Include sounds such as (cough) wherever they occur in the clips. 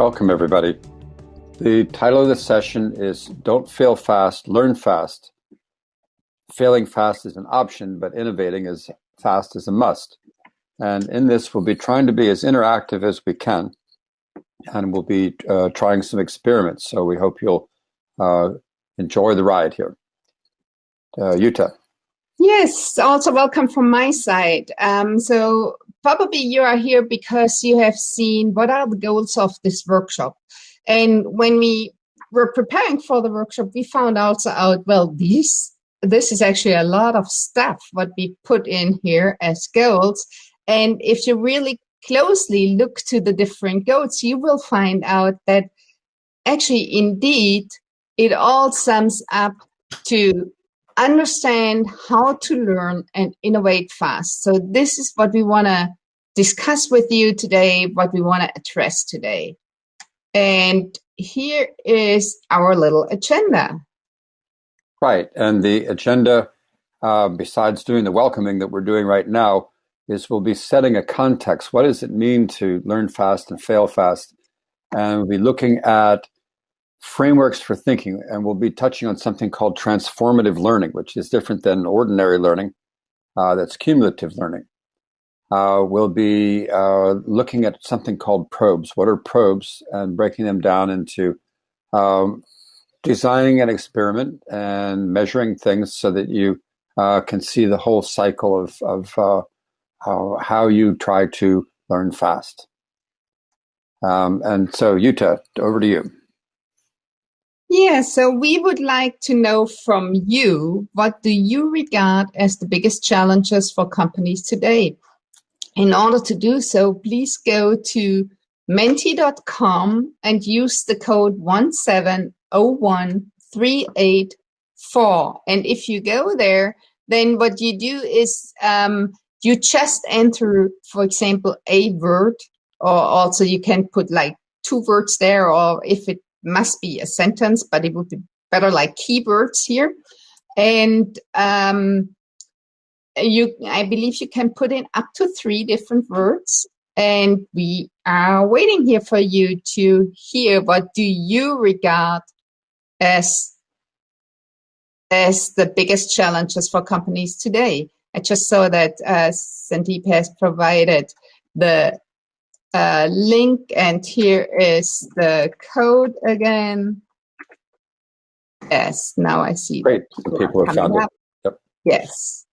Welcome, everybody. The title of the session is Don't Fail Fast, Learn Fast. Failing fast is an option, but innovating as fast is a must. And in this, we'll be trying to be as interactive as we can. And we'll be uh, trying some experiments. So we hope you'll uh, enjoy the ride here. Uh, Jutta. Yes, also welcome from my side. Um, so probably you are here because you have seen what are the goals of this workshop. And when we were preparing for the workshop, we found also out, well, this, this is actually a lot of stuff, what we put in here as goals. And if you really closely look to the different goals, you will find out that actually, indeed, it all sums up to understand how to learn and innovate fast. So this is what we want to discuss with you today, what we want to address today. And here is our little agenda. Right. And the agenda, uh, besides doing the welcoming that we're doing right now, is we'll be setting a context. What does it mean to learn fast and fail fast? And we'll be looking at frameworks for thinking, and we'll be touching on something called transformative learning, which is different than ordinary learning. Uh, that's cumulative learning. Uh, we'll be uh, looking at something called probes. What are probes? And breaking them down into um, designing an experiment and measuring things so that you uh, can see the whole cycle of, of uh, how, how you try to learn fast. Um, and so, Jutta, over to you. Yeah, so we would like to know from you, what do you regard as the biggest challenges for companies today? In order to do so, please go to menti.com and use the code 1701384. And if you go there, then what you do is um, you just enter, for example, a word, or also you can put like two words there, or if it must be a sentence, but it would be better like keywords here. And um, you, I believe you can put in up to three different words. And we are waiting here for you to hear what do you regard as as the biggest challenges for companies today. I just saw that uh, Sandeep has provided the uh, link and here is the code again. Yes, now I see. Great, people have found up. it. Yep. Yes.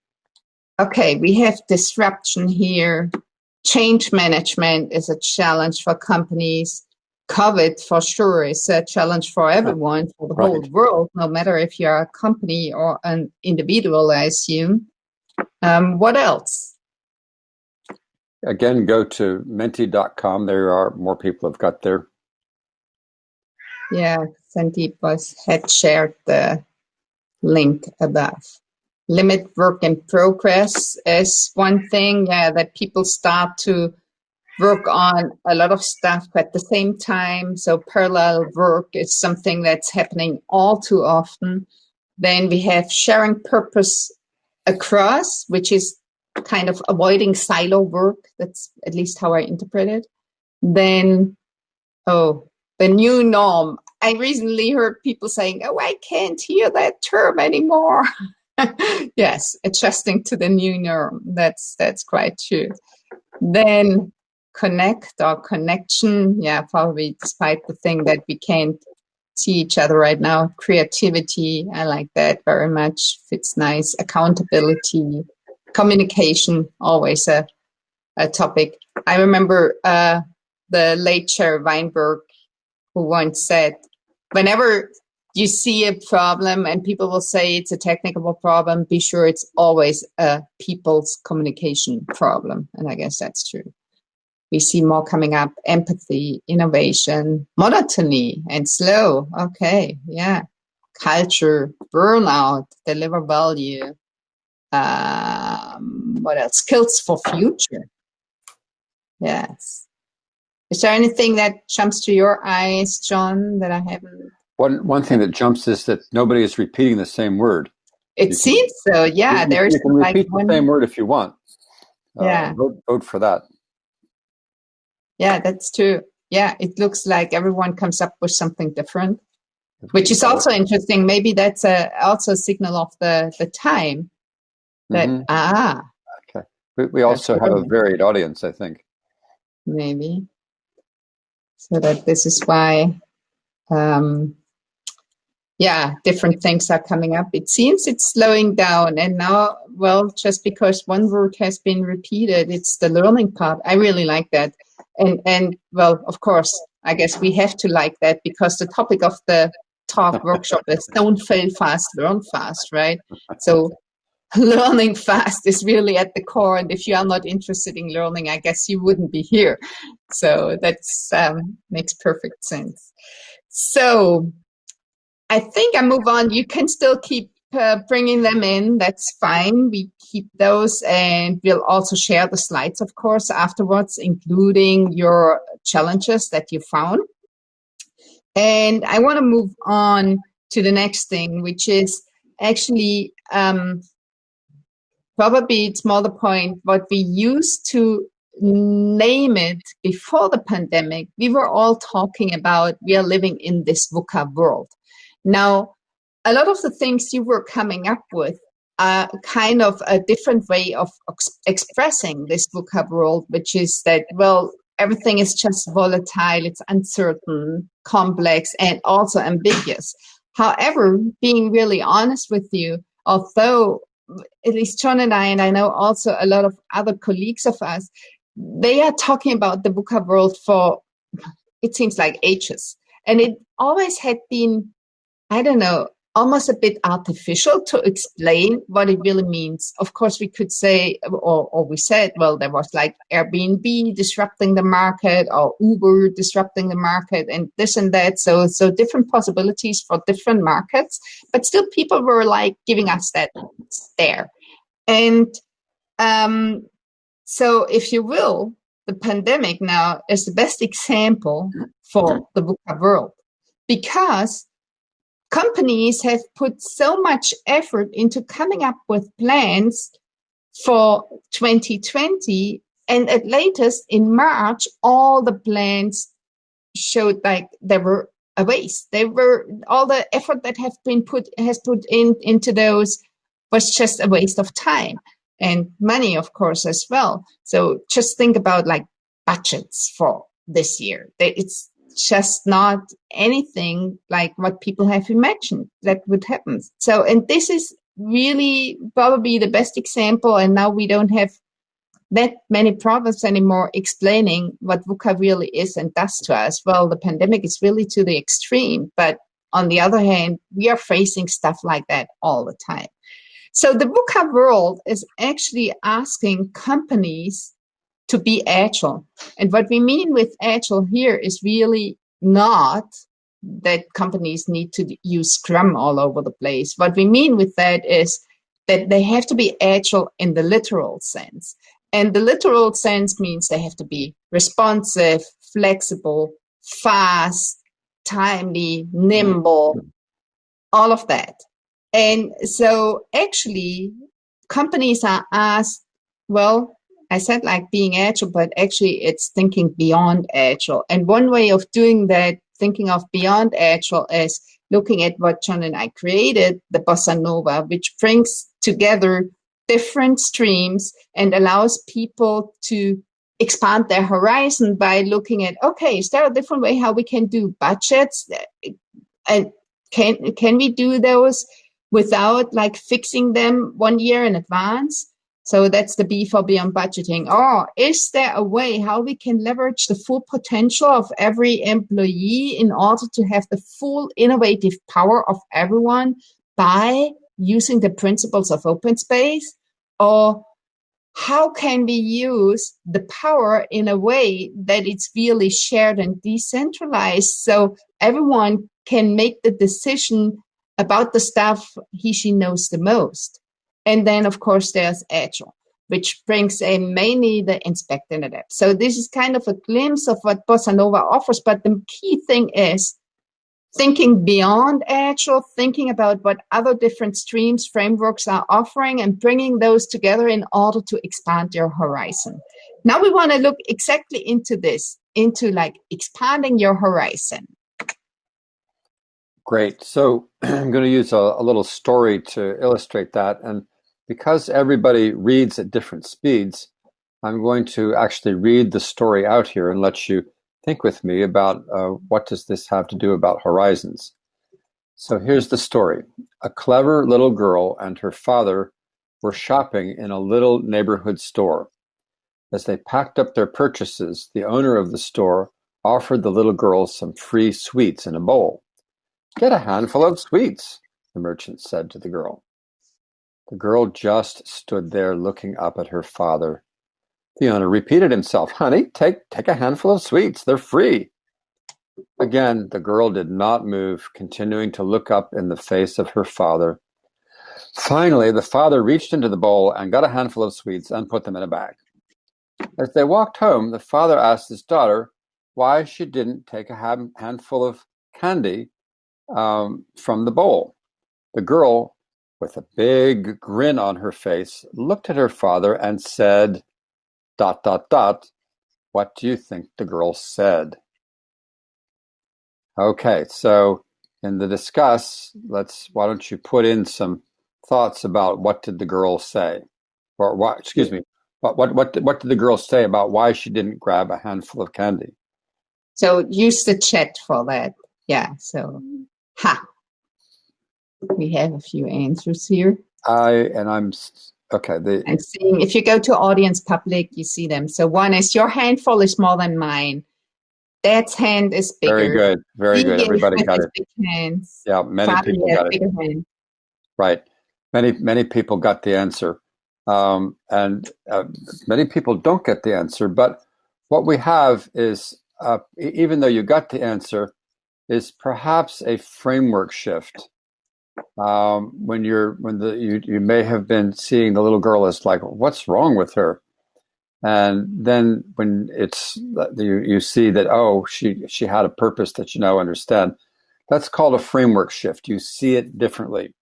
Okay, we have disruption here. Change management is a challenge for companies. COVID for sure is a challenge for everyone, for the right. whole world, no matter if you're a company or an individual, I assume. Um, what else? Again, go to menti.com. There are more people have got there. Yeah, Sandeep was had shared the link above. Limit work in progress is one thing, yeah, that people start to work on a lot of stuff at the same time. So parallel work is something that's happening all too often. Then we have sharing purpose across, which is kind of avoiding silo work. That's at least how I interpret it. Then, oh, the new norm. I recently heard people saying, oh, I can't hear that term anymore. (laughs) yes, adjusting to the new norm. That's, that's quite true. Then connect or connection. Yeah, probably despite the thing that we can't see each other right now. Creativity, I like that very much. Fits nice. Accountability, communication always a, a topic. I remember uh, the late Jerry Weinberg who once said, whenever you see a problem and people will say it's a technical problem, be sure it's always a people's communication problem. And I guess that's true. We see more coming up, empathy, innovation, monotony and slow. Okay, yeah. Culture, burnout, deliver value, um, what else? Skills for future. Yes. Is there anything that jumps to your eyes, John, that I haven't? One one thing that jumps is that nobody is repeating the same word. It you seems can, so. Yeah, you, there's you can like repeat one, the same word if you want. Uh, yeah. Vote, vote for that. Yeah, that's true. yeah, it looks like everyone comes up with something different, which is also interesting. Maybe that's a, also a signal of the, the time that, mm -hmm. ah. Okay. We, we also have a varied audience, I think. Maybe. So that this is why, um, yeah, different things are coming up. It seems it's slowing down. And now, well, just because one word has been repeated, it's the learning part. I really like that. And, and well, of course, I guess we have to like that because the topic of the talk (laughs) workshop is don't fail fast, learn fast, right? So (laughs) learning fast is really at the core. And if you are not interested in learning, I guess you wouldn't be here. So that's um, makes perfect sense. So I think I move on. You can still keep uh, bringing them in. That's fine. We keep those and we'll also share the slides, of course, afterwards, including your challenges that you found. And I want to move on to the next thing, which is actually um, probably it's more the point what we used to name it before the pandemic. We were all talking about we are living in this VUCA world. Now, a lot of the things you were coming up with are kind of a different way of expressing this VUCA world, which is that, well, everything is just volatile, it's uncertain, complex, and also ambiguous. However, being really honest with you, although at least John and I, and I know also a lot of other colleagues of us, they are talking about the VUCA world for, it seems like ages. And it always had been I don't know, almost a bit artificial to explain what it really means. Of course, we could say, or, or we said, well, there was like Airbnb disrupting the market or Uber disrupting the market and this and that. So, so different possibilities for different markets, but still people were like giving us that stare. And, um, so if you will, the pandemic now is the best example for the VUCA world because companies have put so much effort into coming up with plans for 2020 and at latest in March, all the plans showed like they were a waste. They were all the effort that have been put has put in into those was just a waste of time and money, of course, as well. So just think about like budgets for this year. It's just not anything like what people have imagined that would happen. So, and this is really probably the best example. And now we don't have that many problems anymore explaining what VUCA really is and does to us. Well, the pandemic is really to the extreme, but on the other hand, we are facing stuff like that all the time. So the VUCA world is actually asking companies to be agile. And what we mean with agile here is really not that companies need to use Scrum all over the place. What we mean with that is that they have to be agile in the literal sense. And the literal sense means they have to be responsive, flexible, fast, timely, nimble, all of that. And so actually companies are asked, well, I said like being agile, but actually it's thinking beyond agile. And one way of doing that, thinking of beyond agile is looking at what John and I created, the Bossa Nova, which brings together different streams and allows people to expand their horizon by looking at, okay, is there a different way how we can do budgets? And can, can we do those without like fixing them one year in advance? So that's the B for beyond budgeting. Or is there a way how we can leverage the full potential of every employee in order to have the full innovative power of everyone by using the principles of open space? Or how can we use the power in a way that it's really shared and decentralized so everyone can make the decision about the stuff he, she knows the most? And then, of course, there's Agile, which brings in mainly the inspect and adapt. So this is kind of a glimpse of what Bossa Nova offers. But the key thing is thinking beyond Agile, thinking about what other different streams, frameworks are offering and bringing those together in order to expand your horizon. Now we want to look exactly into this, into like expanding your horizon. Great. So (clears throat) I'm going to use a, a, little story to illustrate that. And because everybody reads at different speeds, I'm going to actually read the story out here and let you think with me about uh, what does this have to do about horizons. So here's the story. A clever little girl and her father were shopping in a little neighborhood store. As they packed up their purchases, the owner of the store offered the little girl some free sweets in a bowl. Get a handful of sweets, the merchant said to the girl. The girl just stood there looking up at her father. The owner repeated himself, Honey, take, take a handful of sweets. They're free. Again, the girl did not move, continuing to look up in the face of her father. Finally, the father reached into the bowl and got a handful of sweets and put them in a bag. As they walked home, the father asked his daughter why she didn't take a handful of candy um, from the bowl. The girl, with a big grin on her face, looked at her father and said, dot, dot, dot, what do you think the girl said? Okay, so in the discuss, let's why don't you put in some thoughts about what did the girl say, or what? Excuse me, what what what what did the girl say about why she didn't grab a handful of candy? So use the chat for that. Yeah. So ha, we have a few answers here. I and I'm okay. The, I'm seeing if you go to audience public, you see them. So one is your handful is more than mine. Dad's hand is bigger. Very good. Very good. Everybody got it. Yeah, many people got it. Hand. Right. Many many people got the answer, um, and uh, many people don't get the answer. But what we have is, uh, even though you got the answer, is perhaps a framework shift. Um, when you're when the you, you may have been seeing the little girl as like, what's wrong with her? and then when it's you, you see that oh she she had a purpose that you now understand. That's called a framework shift. You see it differently.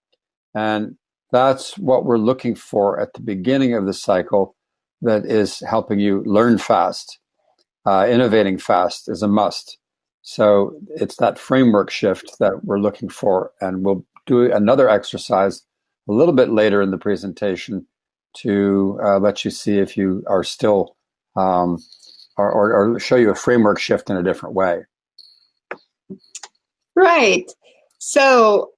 And that's what we're looking for at the beginning of the cycle that is helping you learn fast. Uh, innovating fast is a must. So it's that framework shift that we're looking for and we'll do another exercise a little bit later in the presentation to uh, let you see if you are still um, or, or, or show you a framework shift in a different way. Right. So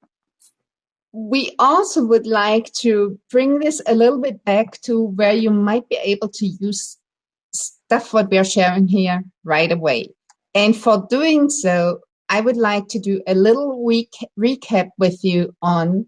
we also would like to bring this a little bit back to where you might be able to use stuff what we're sharing here right away. And for doing so, I would like to do a little week recap with you on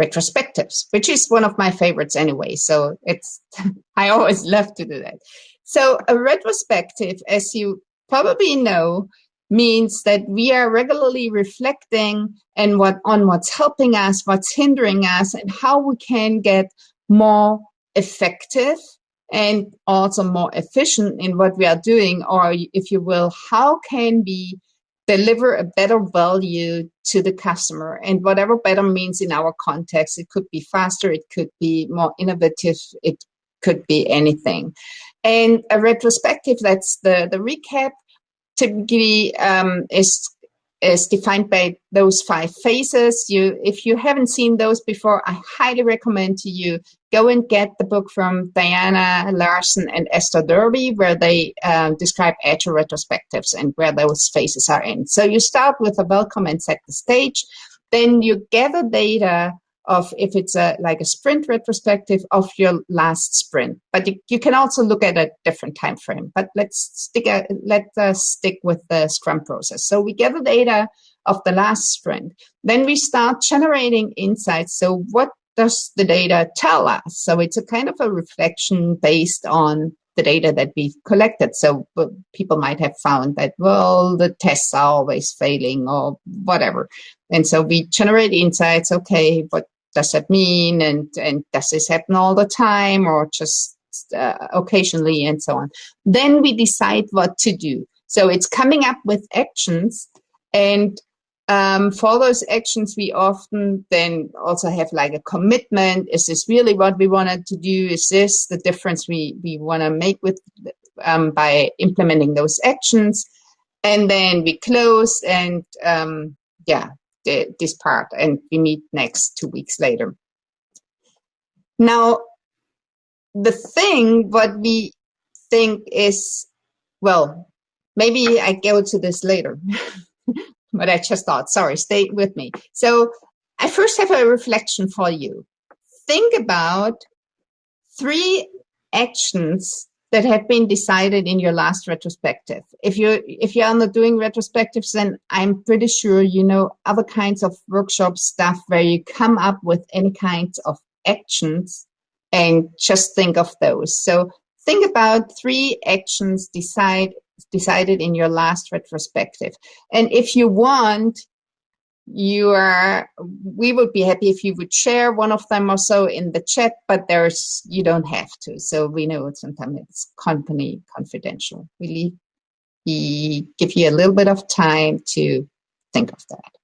retrospectives, which is one of my favorites anyway. So it's, (laughs) I always love to do that. So a retrospective, as you probably know, means that we are regularly reflecting and what on what's helping us, what's hindering us, and how we can get more effective and also more efficient in what we are doing, or if you will, how can we deliver a better value to the customer. And whatever better means in our context it could be faster it could be more innovative it could be anything. And a retrospective that's the the recap typically um, is is defined by those five phases. You, if you haven't seen those before, I highly recommend to you go and get the book from Diana Larsen and Esther Derby, where they um, describe agile retrospectives and where those phases are in. So you start with a welcome and set the stage. Then you gather data of if it's a like a sprint retrospective of your last sprint. But you, you can also look at a different time frame. But let's stick a, let us stick with the Scrum process. So we gather data of the last sprint. Then we start generating insights. So what does the data tell us? So it's a kind of a reflection based on the data that we've collected. So uh, people might have found that, well, the tests are always failing or whatever. And so we generate insights. Okay, what does that mean? And, and does this happen all the time or just uh, occasionally and so on? Then we decide what to do. So it's coming up with actions and um, for those actions, we often then also have like a commitment. Is this really what we wanted to do? Is this the difference we, we want to make with um, by implementing those actions. And then we close and um, yeah, the, this part and we meet next two weeks later. Now, the thing what we think is, well, maybe I go to this later, (laughs) but I just thought, sorry, stay with me. So I first have a reflection for you. Think about three actions that have been decided in your last retrospective. If you're if you're not doing retrospectives, then I'm pretty sure you know other kinds of workshop stuff where you come up with any kinds of actions and just think of those. So think about three actions decide decided in your last retrospective. And if you want, you are we would be happy if you would share one of them or so in the chat but there's you don't have to. So we know sometimes it's company confidential. We we give you a little bit of time to think of that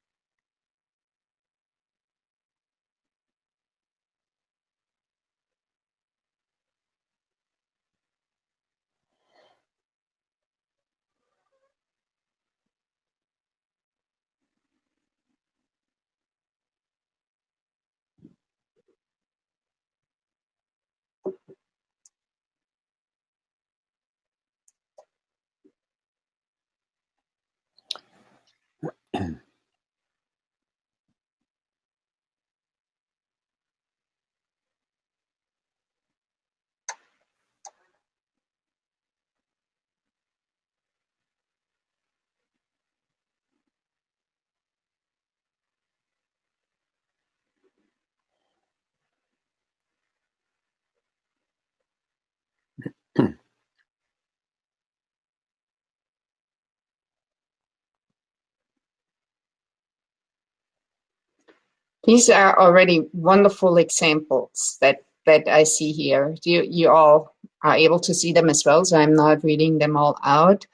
These are already wonderful examples that, that I see here. You, you all are able to see them as well, so I'm not reading them all out.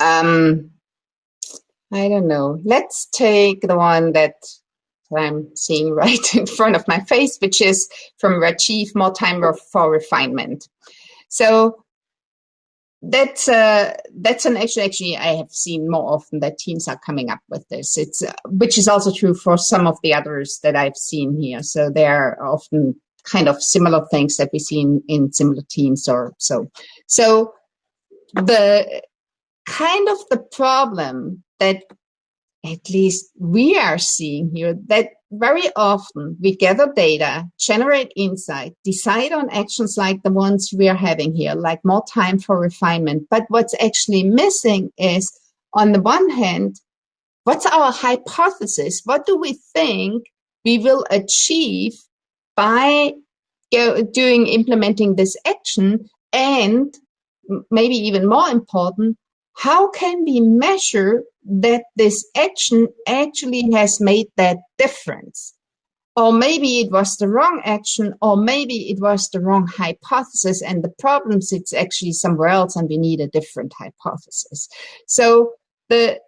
Um, I don't know. Let's take the one that I'm seeing (laughs) right in front of my face, which is from Rajiv, More Time for Refinement. So that's uh, that's an actually actually I have seen more often that teams are coming up with this. It's uh, which is also true for some of the others that I've seen here. So they're often kind of similar things that we see in, in similar teams or so. So the kind of the problem that at least we are seeing here that very often we gather data, generate insight, decide on actions like the ones we are having here, like more time for refinement. But what's actually missing is, on the one hand, what's our hypothesis? What do we think we will achieve by doing implementing this action? And maybe even more important, how can we measure that this action actually has made that difference? Or maybe it was the wrong action, or maybe it was the wrong hypothesis, and the problem sits actually somewhere else, and we need a different hypothesis. So the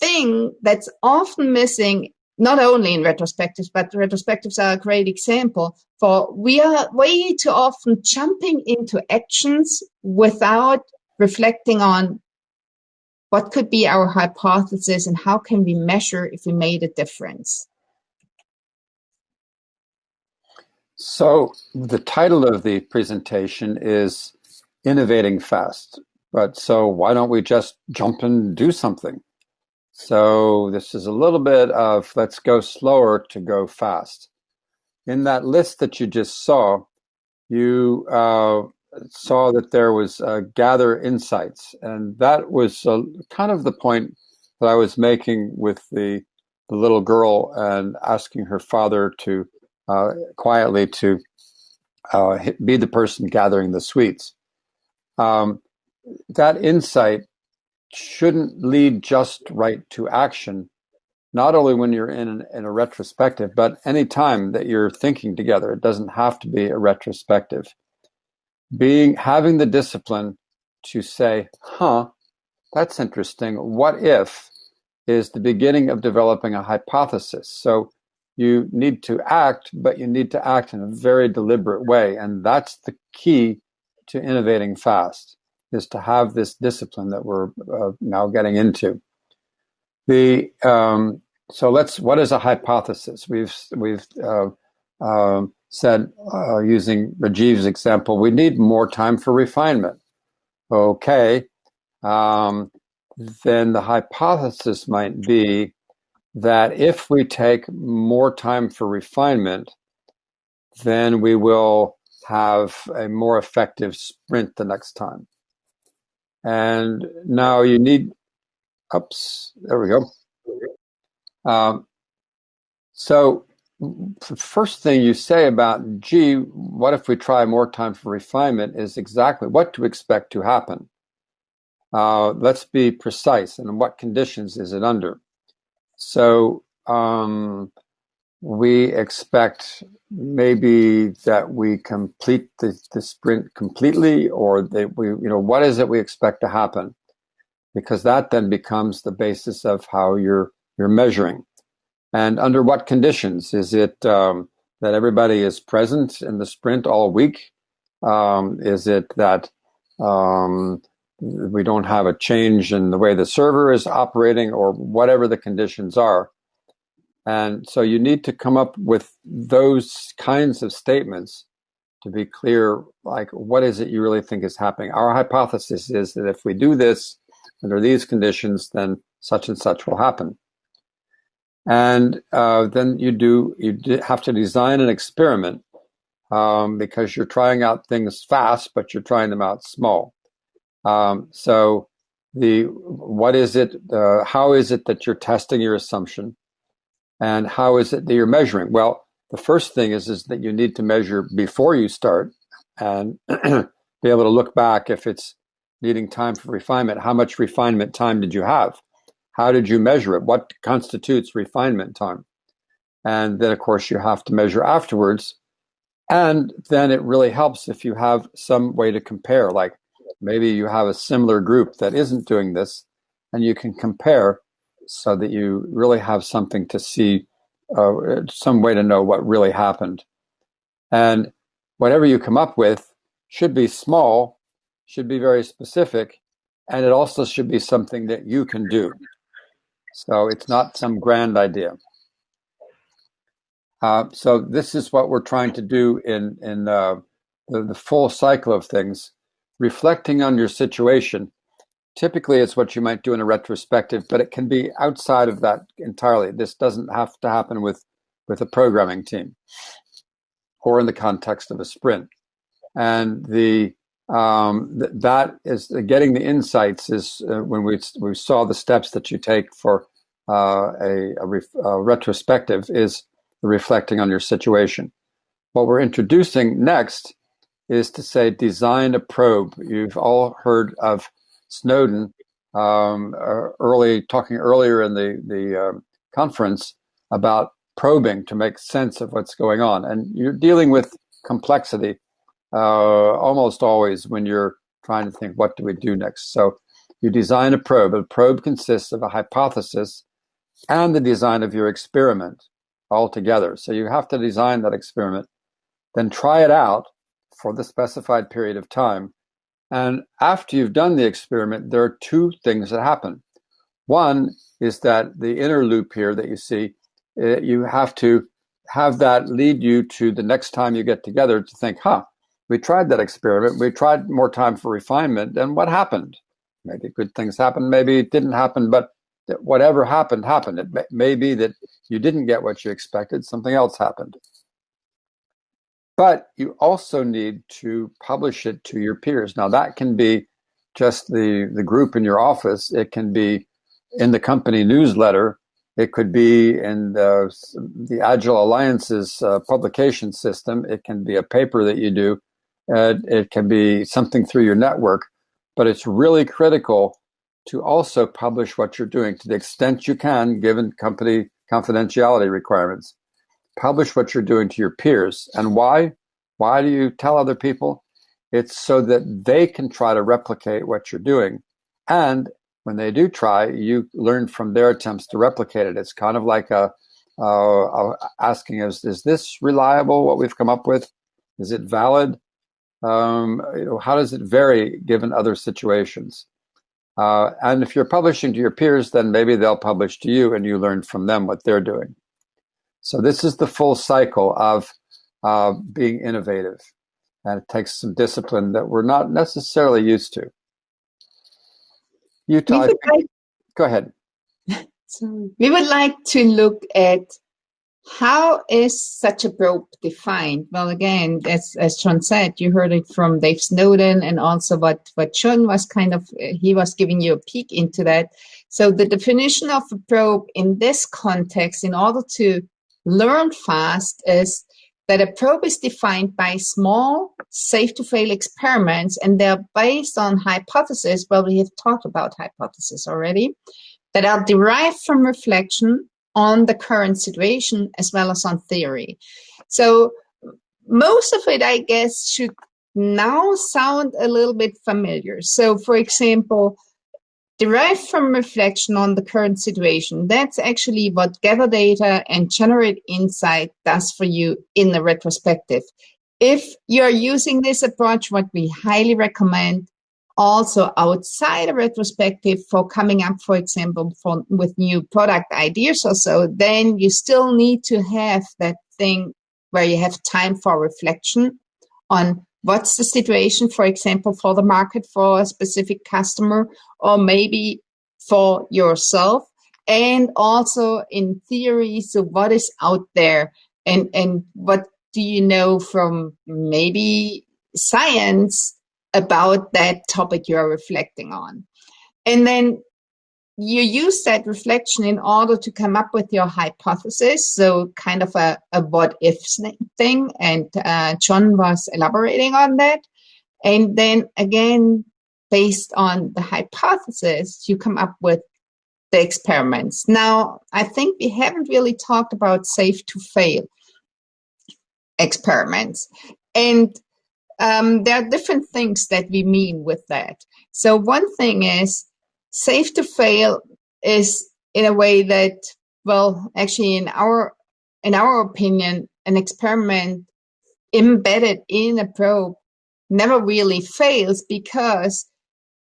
thing that's often missing not only in retrospectives, but retrospectives are a great example for we are way too often jumping into actions without reflecting on what could be our hypothesis and how can we measure if we made a difference? So the title of the presentation is Innovating Fast. But so why don't we just jump and do something? So this is a little bit of let's go slower to go fast. In that list that you just saw, you uh, saw that there was uh, gather insights, and that was uh, kind of the point that I was making with the the little girl and asking her father to uh, quietly to uh, be the person gathering the sweets. Um, that insight shouldn't lead just right to action, not only when you're in, an, in a retrospective, but any time that you're thinking together. It doesn't have to be a retrospective being having the discipline to say, huh, that's interesting. What if is the beginning of developing a hypothesis. So you need to act, but you need to act in a very deliberate way. And that's the key to innovating fast. is to have this discipline that we're uh, now getting into. The um, so let's what is a hypothesis? We've we've uh, uh, said uh, using Rajiv's example, we need more time for refinement. Okay, um, then the hypothesis might be that if we take more time for refinement, then we will have a more effective sprint the next time. And now you need, oops, there we go. Um, so first thing you say about, gee, what if we try more time for refinement is exactly what to expect to happen. Uh, let's be precise. And what conditions is it under? So um, we expect maybe that we complete the, the sprint completely or that we, you know, what is it we expect to happen? Because that then becomes the basis of how you're, you're measuring. And under what conditions? Is it um, that everybody is present in the sprint all week? Um, is it that um, we don't have a change in the way the server is operating or whatever the conditions are? And so you need to come up with those kinds of statements to be clear, like, what is it you really think is happening? Our hypothesis is that if we do this under these conditions, then such and such will happen. And uh, then you do, you have to design an experiment um, because you're trying out things fast, but you're trying them out small. Um, so the, what is it, uh, how is it that you're testing your assumption? And how is it that you're measuring? Well, the first thing is, is that you need to measure before you start and (clears throat) be able to look back if it's needing time for refinement. How much refinement time did you have? How did you measure it? What constitutes refinement time? And then, of course, you have to measure afterwards. And then it really helps if you have some way to compare, like maybe you have a similar group that isn't doing this, and you can compare so that you really have something to see, uh, some way to know what really happened. And whatever you come up with should be small, should be very specific, and it also should be something that you can do. So it's not some grand idea. Uh, so this is what we're trying to do in in uh, the, the full cycle of things, reflecting on your situation Typically, it's what you might do in a retrospective, but it can be outside of that entirely. This doesn't have to happen with, with a programming team or in the context of a sprint. And the um, th- that is uh, getting the insights is uh, when we we saw the steps that you take for uh, a, a, a, retrospective is reflecting on your situation. What we're introducing next is to say design a probe. You've all heard of Snowden um, uh, early talking earlier in the the uh, conference about probing to make sense of what's going on, and you're dealing with complexity uh, almost always when you're trying to think what do we do next. So you design a probe. A probe consists of a hypothesis and the design of your experiment all together. So you have to design that experiment, then try it out for the specified period of time and after you've done the experiment, there are two things that happen. One is that the inner loop here that you see, uh, you have to have that lead you to the next time you get together to think, huh, we tried that experiment. We tried more time for refinement. And what happened? Maybe good things happened. Maybe it didn't happen. But whatever happened, happened. It may, may be that you didn't get what you expected. Something else happened. But you also need to publish it to your peers. Now, that can be just the, the group in your office, it can be in the company newsletter, it could be in the, the Agile Alliances uh, publication system, it can be a paper that you do, uh, it can be something through your network. But it's really critical to also publish what you're doing to the extent you can, given company confidentiality requirements publish what you're doing to your peers. And why? Why do you tell other people? It's so that they can try to replicate what you're doing. And when they do try, you learn from their attempts to replicate it. It's kind of like a, uh, asking is, is this reliable, what we've come up with? Is it valid? Um, you know, how does it vary given other situations? Uh, and if you're publishing to your peers, then maybe they'll publish to you and you learn from them what they're doing. So this is the full cycle of uh, being innovative. And it takes some discipline that we're not necessarily used to. Jutta, go ahead. (laughs) Sorry. We would like to look at how is such a probe defined? Well, again, as, as John said, you heard it from Dave Snowden and also what, what John was kind of, he was giving you a peek into that. So the definition of a probe in this context, in order to learn fast, is that a probe is defined by small, safe to fail experiments, and they're based on hypotheses. Well, we have talked about hypotheses already, that are derived from reflection on the current situation as well as on theory. So most of it, I guess, should now sound a little bit familiar. So for example, derived from reflection on the current situation, that's actually what gather data and generate insight does for you in the retrospective. If you're using this approach, what we highly recommend also outside a retrospective for coming up, for example, for, with new product ideas or so, then you still need to have that thing where you have time for reflection on what's the situation, for example, for the market for a specific customer, or maybe for yourself. And also in theory, so what is out there and, and what do you know from maybe science about that topic you are reflecting on. And then you use that reflection in order to come up with your hypothesis. So kind of a, a what if thing. And uh, John was elaborating on that. And then again, based on the hypothesis, you come up with the experiments. Now, I think we haven't really talked about safe to fail experiments. And um, there are different things that we mean with that. So one thing is safe to fail is in a way that, well, actually in our, in our opinion, an experiment embedded in a probe never really fails because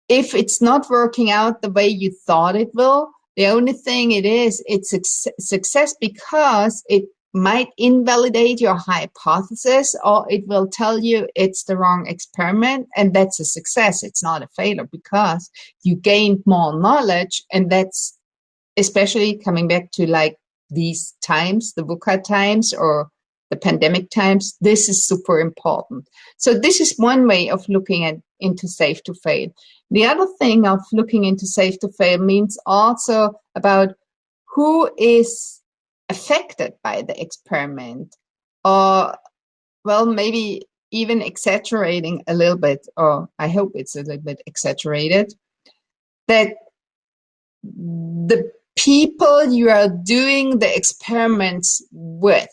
if it's not working out the way you thought it will, the only thing it is, it's success because it might invalidate your hypothesis or it will tell you it's the wrong experiment and that's a success. It's not a failure because you gained more knowledge and that's especially coming back to like these times the VUCA times or the pandemic times this is super important. So this is one way of looking at into safe to fail. The other thing of looking into safe to fail means also about who is affected by the experiment or well maybe even exaggerating a little bit or i hope it's a little bit exaggerated that the people you are doing the experiments with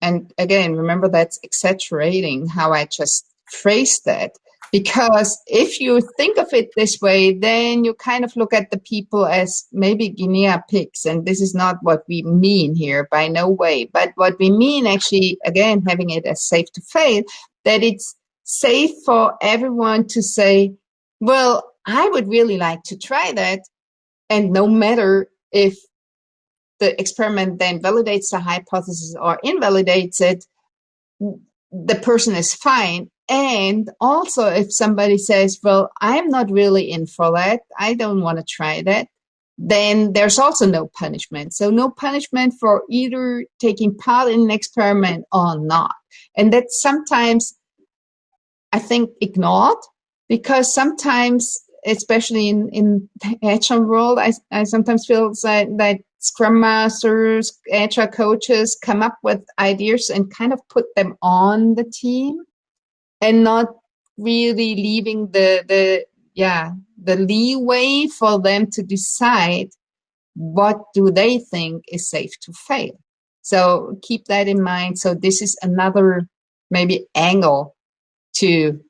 and again remember that's exaggerating how i just phrased that because if you think of it this way, then you kind of look at the people as maybe guinea pigs. And this is not what we mean here by no way. But what we mean actually, again, having it as safe to fail, that it's safe for everyone to say, well, I would really like to try that. And no matter if the experiment then validates the hypothesis or invalidates it, the person is fine and also, if somebody says, well, I'm not really in for that, I don't want to try that, then there's also no punishment. So no punishment for either taking part in an experiment or not. And that's sometimes, I think, ignored because sometimes, especially in, in the agile world, I, I sometimes feel that, that scrum masters, agile coaches come up with ideas and kind of put them on the team and not really leaving the the yeah the leeway for them to decide what do they think is safe to fail. So keep that in mind. So this is another maybe angle to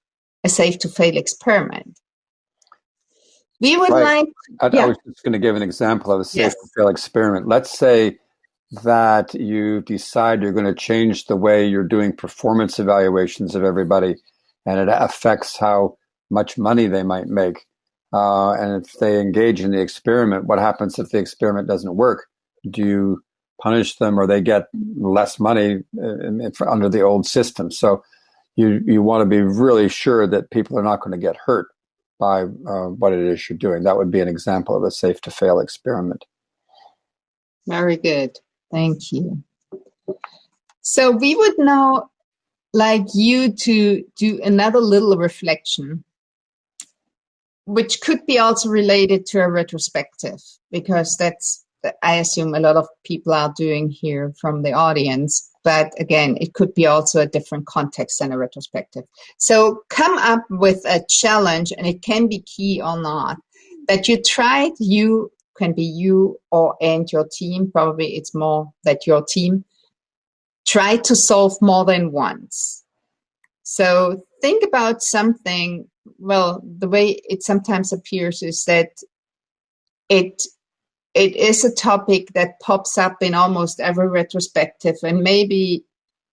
a safe to fail experiment we would right. like I, yeah. I, was just going to give an example of a safe yes. fail experiment let's say that you decide you're going to change the way you're doing performance evaluations of everybody and it affects how much money they might make. Uh, and if they engage in the experiment, what happens if the experiment doesn't work? Do you punish them or they get less money in, under the old system? So you, you want to be really sure that people are not going to get hurt by uh, what it is you're doing. That would be an example of a safe to fail experiment. Very good. Thank you. So we would now like you to do another little reflection, which could be also related to a retrospective, because that's, I assume a lot of people are doing here from the audience. But again, it could be also a different context than a retrospective. So come up with a challenge, and it can be key or not, that you tried, you can be you or and your team. Probably it's more that your team try to solve more than once. So think about something, well, the way it sometimes appears is that it it is a topic that pops up in almost every retrospective and maybe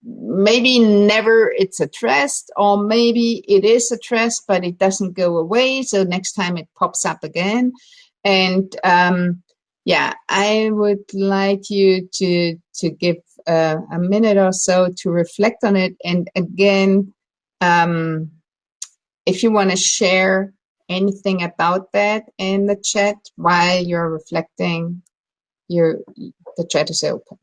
maybe never it's addressed or maybe it is addressed but it doesn't go away so next time it pops up again and um, yeah, I would like you to to give uh, a minute or so to reflect on it. And again, um, if you want to share anything about that in the chat while you're reflecting, your the chat is open.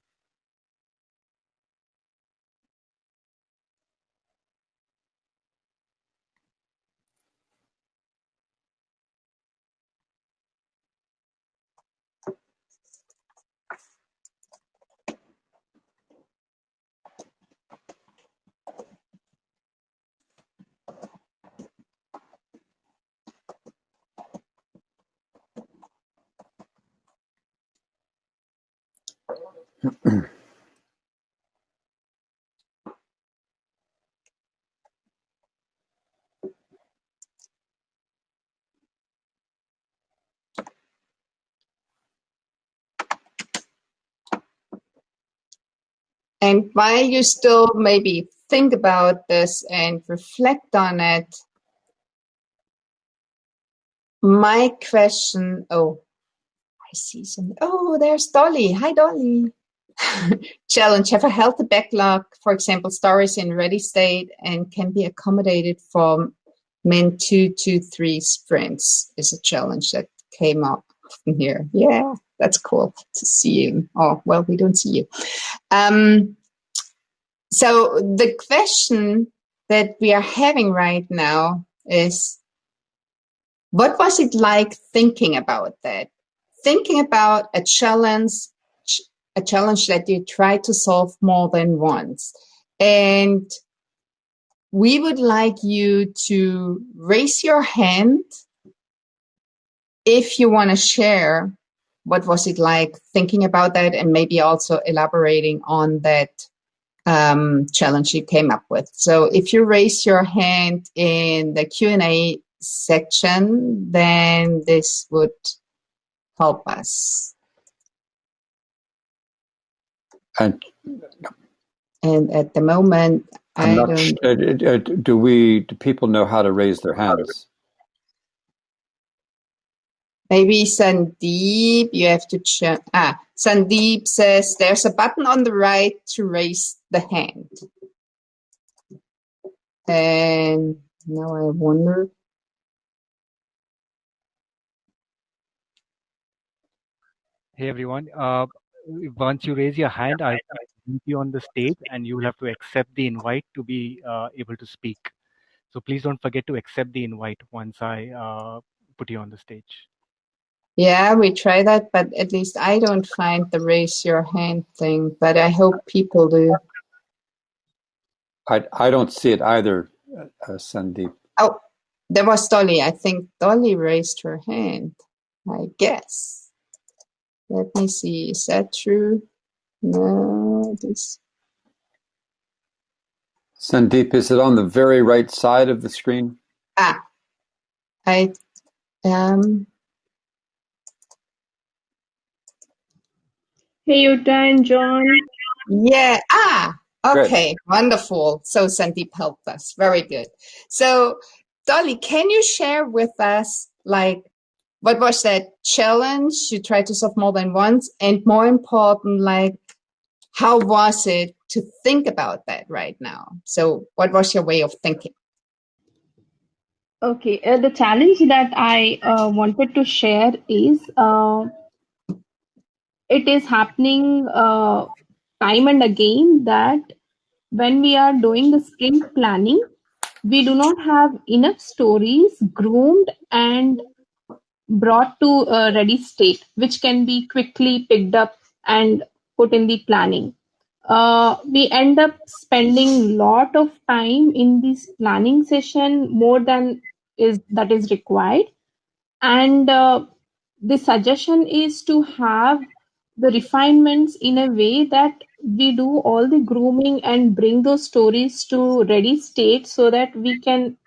(clears throat) and while you still maybe think about this and reflect on it, my question, oh, I see some. Oh, there's Dolly. Hi, Dolly. (laughs) Challenge. Have a healthy backlog, for example, stories in ready state and can be accommodated from men two to three sprints is a challenge that came up from here. Yeah, that's cool to see you. Oh, well, we don't see you. Um, so the question that we are having right now is, what was it like thinking about that? thinking about a challenge, a challenge that you try to solve more than once. And we would like you to raise your hand if you want to share what was it like thinking about that and maybe also elaborating on that um, challenge you came up with. So if you raise your hand in the Q&A section, then this would help us. And, and at the moment, I'm I don't. Uh, uh, uh, do we? Do people know how to raise their hands? Maybe Sandeep, you have to check. Ah, Sandeep says there's a button on the right to raise the hand. And now I wonder Hey everyone. Uh, once you raise your hand, I'll meet you on the stage and you will have to accept the invite to be uh, able to speak. So please don't forget to accept the invite once I uh, put you on the stage. Yeah, we try that, but at least I don't find the raise your hand thing, but I hope people do. I, I don't see it either, uh, Sandeep. Oh, there was Dolly. I think Dolly raised her hand, I guess. Let me see, is that true? No, this. Sandeep, is it on the very right side of the screen? Ah, I um. Hey, Jutta and John. Yeah. Ah, Okay, good. wonderful. So Sandeep helped us. Very good. So Dolly, can you share with us like what was that challenge? You tried to solve more than once and more important like how was it to think about that right now? So what was your way of thinking? Okay uh, the challenge that i uh, wanted to share is uh, it is happening uh, time and again that when we are doing the sprint planning we do not have enough stories groomed and brought to a ready state, which can be quickly picked up and put in the planning. Uh, we end up spending a lot of time in this planning session more than is that is required and uh, the suggestion is to have the refinements in a way that we do all the grooming and bring those stories to ready state so that we can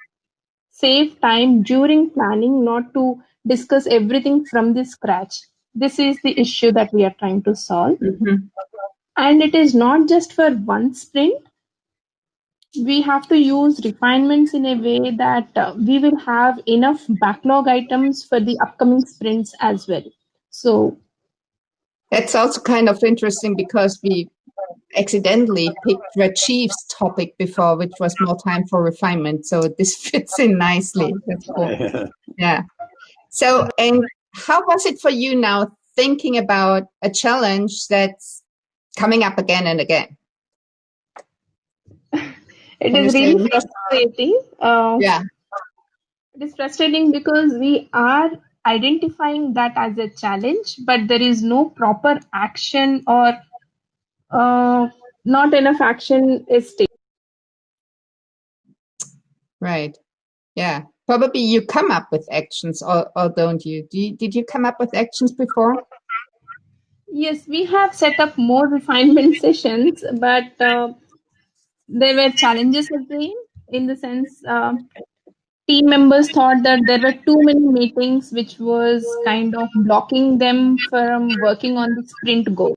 save time during planning not to discuss everything from the scratch. This is the issue that we are trying to solve. Mm-hmm. And it is not just for one sprint. We have to use refinements in a way that uh, we will have enough backlog items for the upcoming sprints as well. So that's also kind of interesting because we accidentally picked Rajiv's topic before, which was more time for refinement. So this (laughs) fits in nicely. That's (laughs) cool. Yeah. So, and how was it for you now thinking about a challenge that's coming up again and again? It is really frustrating. Uh, yeah. It is frustrating because we are identifying that as a challenge, but there is no proper action or uh, not enough action is taken. Right. Yeah. Probably you come up with actions, or, or don't you? Do you? Did you come up with actions before? Yes, we have set up more refinement (laughs) sessions, but uh, there were challenges again in the sense uh, team members thought that there were too many meetings, which was kind of blocking them from working on the sprint goal.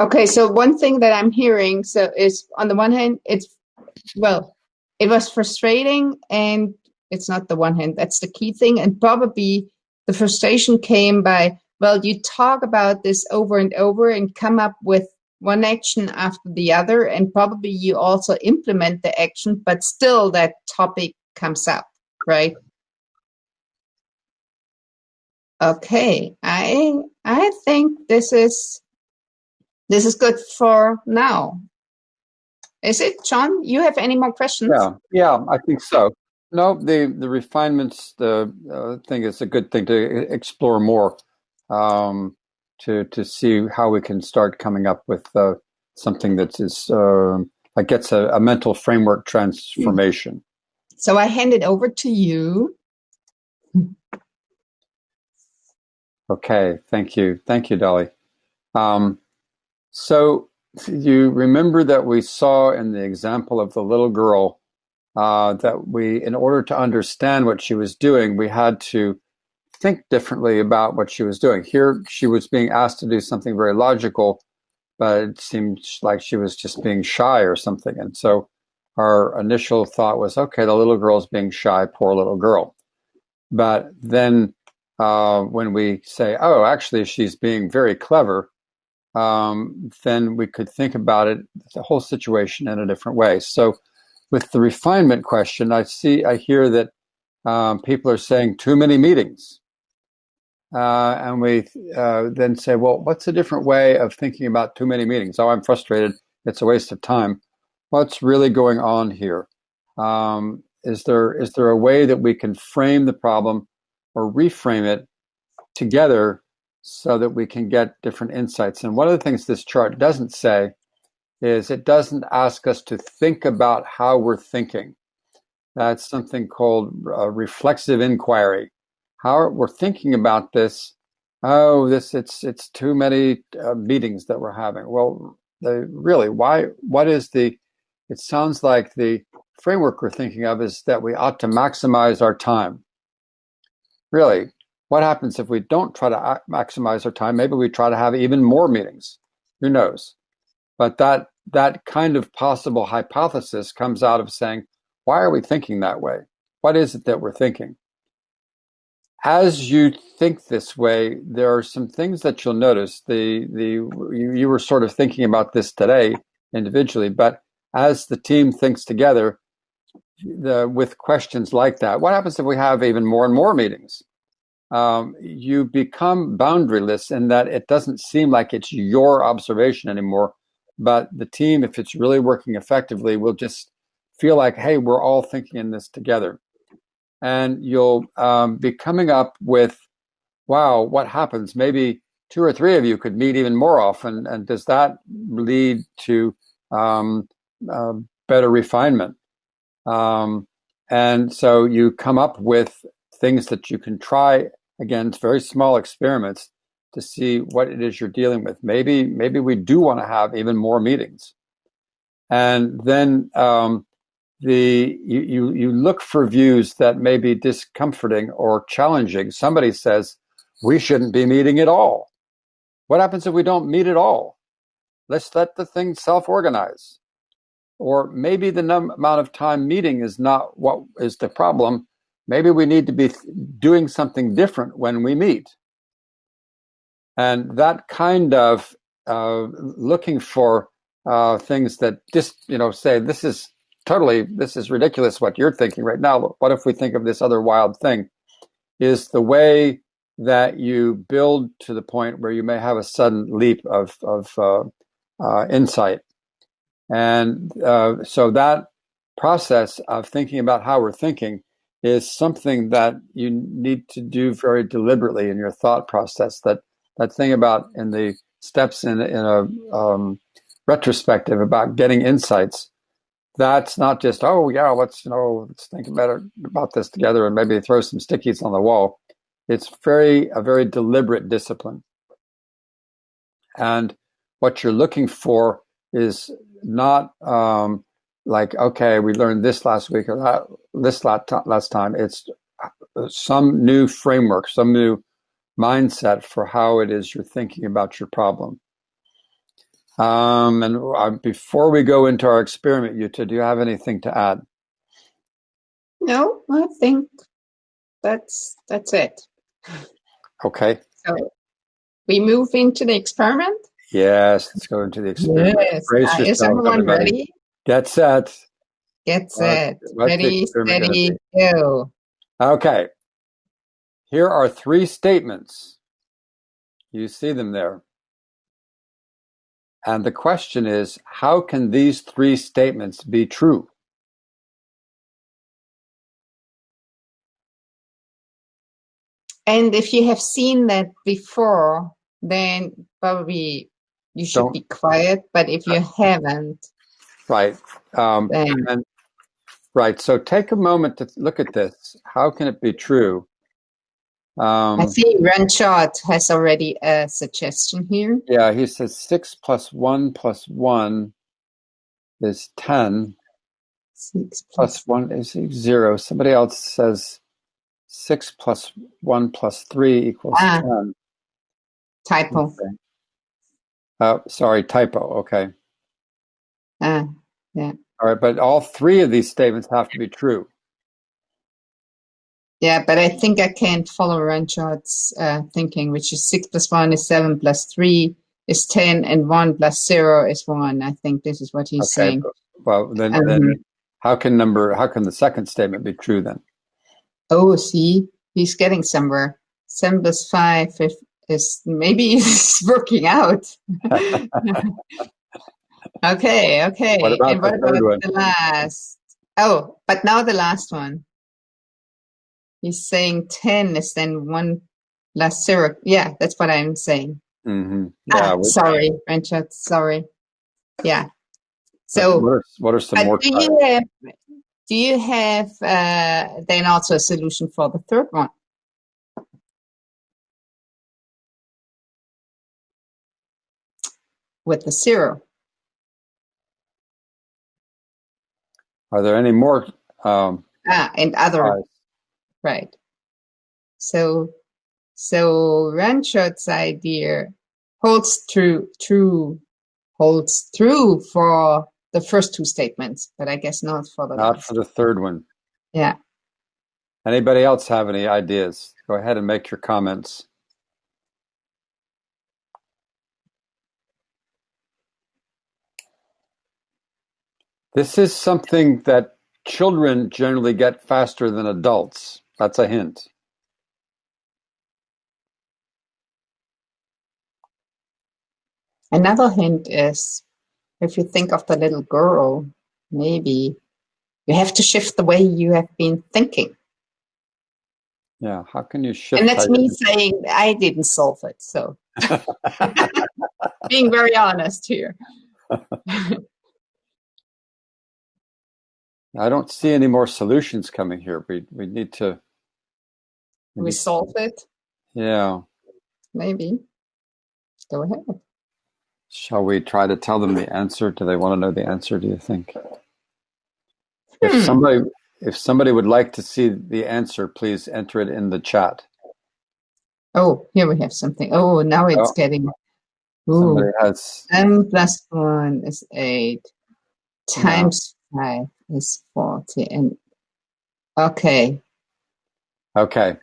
Okay, so one thing that I'm hearing so is on the one hand, it's well, it was frustrating and it's not the one hand that's the key thing. And probably the frustration came by well you talk about this over and over and come up with one action after the other and probably you also implement the action but still that topic comes up right? Okay i i think this is this is good for now is it, John? You have any more questions? Yeah, yeah, I think so. No, the the refinements the uh, thing is a good thing to explore more, um, to to see how we can start coming up with uh, something that is uh, that gets a, a, mental framework transformation. So I hand it over to you. Okay, thank you, thank you, Dolly. Um, so you remember that we saw in the example of the little girl uh, that we, in order to understand what she was doing, we had to think differently about what she was doing. Here, she was being asked to do something very logical, but it seemed like she was just being shy or something. And so our initial thought was, okay, the little girl's being shy, poor little girl. But then uh, when we say, oh, actually, she's being very clever, um, then we could think about it, the whole situation in a different way. So with the refinement question, I see, I hear that um, people are saying too many meetings. Uh, and we uh, then say, well, what's a different way of thinking about too many meetings? Oh, I'm frustrated. It's a waste of time. What's really going on here? Um, is there is there a way that we can frame the problem or reframe it together so that we can get different insights. And one of the things this chart doesn't say is it doesn't ask us to think about how we're thinking. That's something called uh, reflexive inquiry. How we're thinking about this. Oh, this it's it's too many uh, meetings that we're having. Well, the, really, why? What is the? It sounds like the framework we're thinking of is that we ought to maximize our time. Really, what happens if we don't try to maximize our time? Maybe we try to have even more meetings. Who knows? but that that kind of possible hypothesis comes out of saying, why are we thinking that way? What is it that we're thinking? As you think this way, there are some things that you'll notice. The the you, you were sort of thinking about this today individually, but as the team thinks together, the, with questions like that, what happens if we have even more and more meetings? Um, you become boundaryless in that it doesn't seem like it's your observation anymore, but the team, if it's really working effectively, will just feel like, hey, we're all thinking in this together. And you'll um, be coming up with, wow, what happens? Maybe two or three of you could meet even more often. And does that lead to um, uh, better refinement? Um, and so you come up with things that you can try again, it's very small experiments to see what it is you're dealing with. Maybe, maybe we do want to have even more meetings. And then um, the you, you you look for views that may be discomforting or challenging. Somebody says we shouldn't be meeting at all. What happens if we don't meet at all? Let's let the thing self-organize. Or maybe the num- amount of time meeting is not what is the problem. Maybe we need to be doing something different when we meet. And that kind of uh, looking for uh, things that just, you know, say, this is totally, this is ridiculous what you're thinking right now. What if we think of this other wild thing? Is the way that you build to the point where you may have a sudden leap of, of uh, uh insight and uh, so that process of thinking about how we're thinking is something that you need to do very deliberately in your thought process. That that thing about in the steps in in a um, retrospective about getting insights. That's not just oh yeah let's you know let's think about about this together and maybe throw some stickies on the wall. It's very a very deliberate discipline, and what you're looking for is not um, like okay, we learned this last week or that this lot last time. It's uh, some new framework, some new mindset for how it is you're thinking about your problem. Um, and uh, before we go into our experiment, Jutta, do you have anything to add? No, I think that's that's it. Okay. So we move into the experiment. Yes, let's go into the experiment. Yes. Uh, is everyone ready? Get set. Get set. ready, steady, go. Okay. Here are three statements. You see them there. And the question is, how can these three statements be true? And if you have seen that before, then probably you should Don't, be quiet. But if you haven't, right, um, and, right. So take a moment to look at this. How can it be true? Um, I see Ranchard has already a suggestion here. Yeah, he says six plus one plus one is ten. Six plus, plus one is zero. Somebody else says six plus one plus three equals ah, ten. Typo. Okay. Oh, sorry, typo. Okay. Uh, yeah. All right, but all three of these statements have to be true. Yeah, but I think I can't follow Ranchard's uh, thinking, which is 6 plus 1 is 7 plus 3 is 10, and 1 plus 0 is 1. I think this is what he's okay, saying. Well, then, um, then how can number, how can the second statement be true then? Oh, see, he's getting somewhere. 7 plus 5 is maybe (laughs) it's working out. (laughs) okay, okay. What about, and what about the last? Oh, but now the last one. He's saying 10 is then one last zero. Yeah, that's what I'm saying. Mm-hmm. Yeah, ah, sorry, Richard. Sorry. Yeah. So, what are, what are some more? Do you have, do you have uh, then also a solution for the third one? with the zero. Are there any more? Um, ah, and other, right. So, so Ranchard's idea holds true, true, holds true for the first two statements, but I guess not for the Not last. for the third one. Yeah. Anybody else have any ideas? Go ahead and make your comments. This is something that children generally get faster than adults. That's a hint. Another hint is if you think of the little girl, maybe you have to shift the way you have been thinking. Yeah, how can you shift? And that's me saying I didn't solve it. So (laughs) (laughs) being very honest here. (laughs) I don't see any more solutions coming here. We we need to. we We need- solve it, yeah. maybe. Go ahead. Shall we try to tell them the answer? Do they want to know the answer? Do you think? If Hmm. somebody if somebody would like to see the answer, please enter it in the chat. Oh, here we have something. Oh, now it's Oh. getting. Somebody Ooh, has m plus one is eight. Times five is forty. And okay, okay.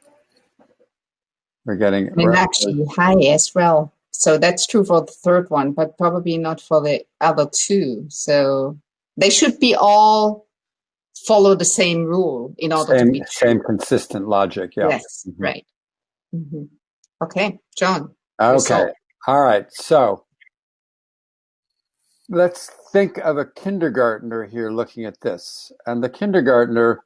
We're getting and actually high as well. So that's true for the third one, but probably not for the other two. So they should be all follow the same rule in order to same be true. same consistent logic. Yeah. Yes, Mhm. right. hmm Okay, John. Okay. All right. So let's think of a kindergartner here looking at this. And the kindergartner,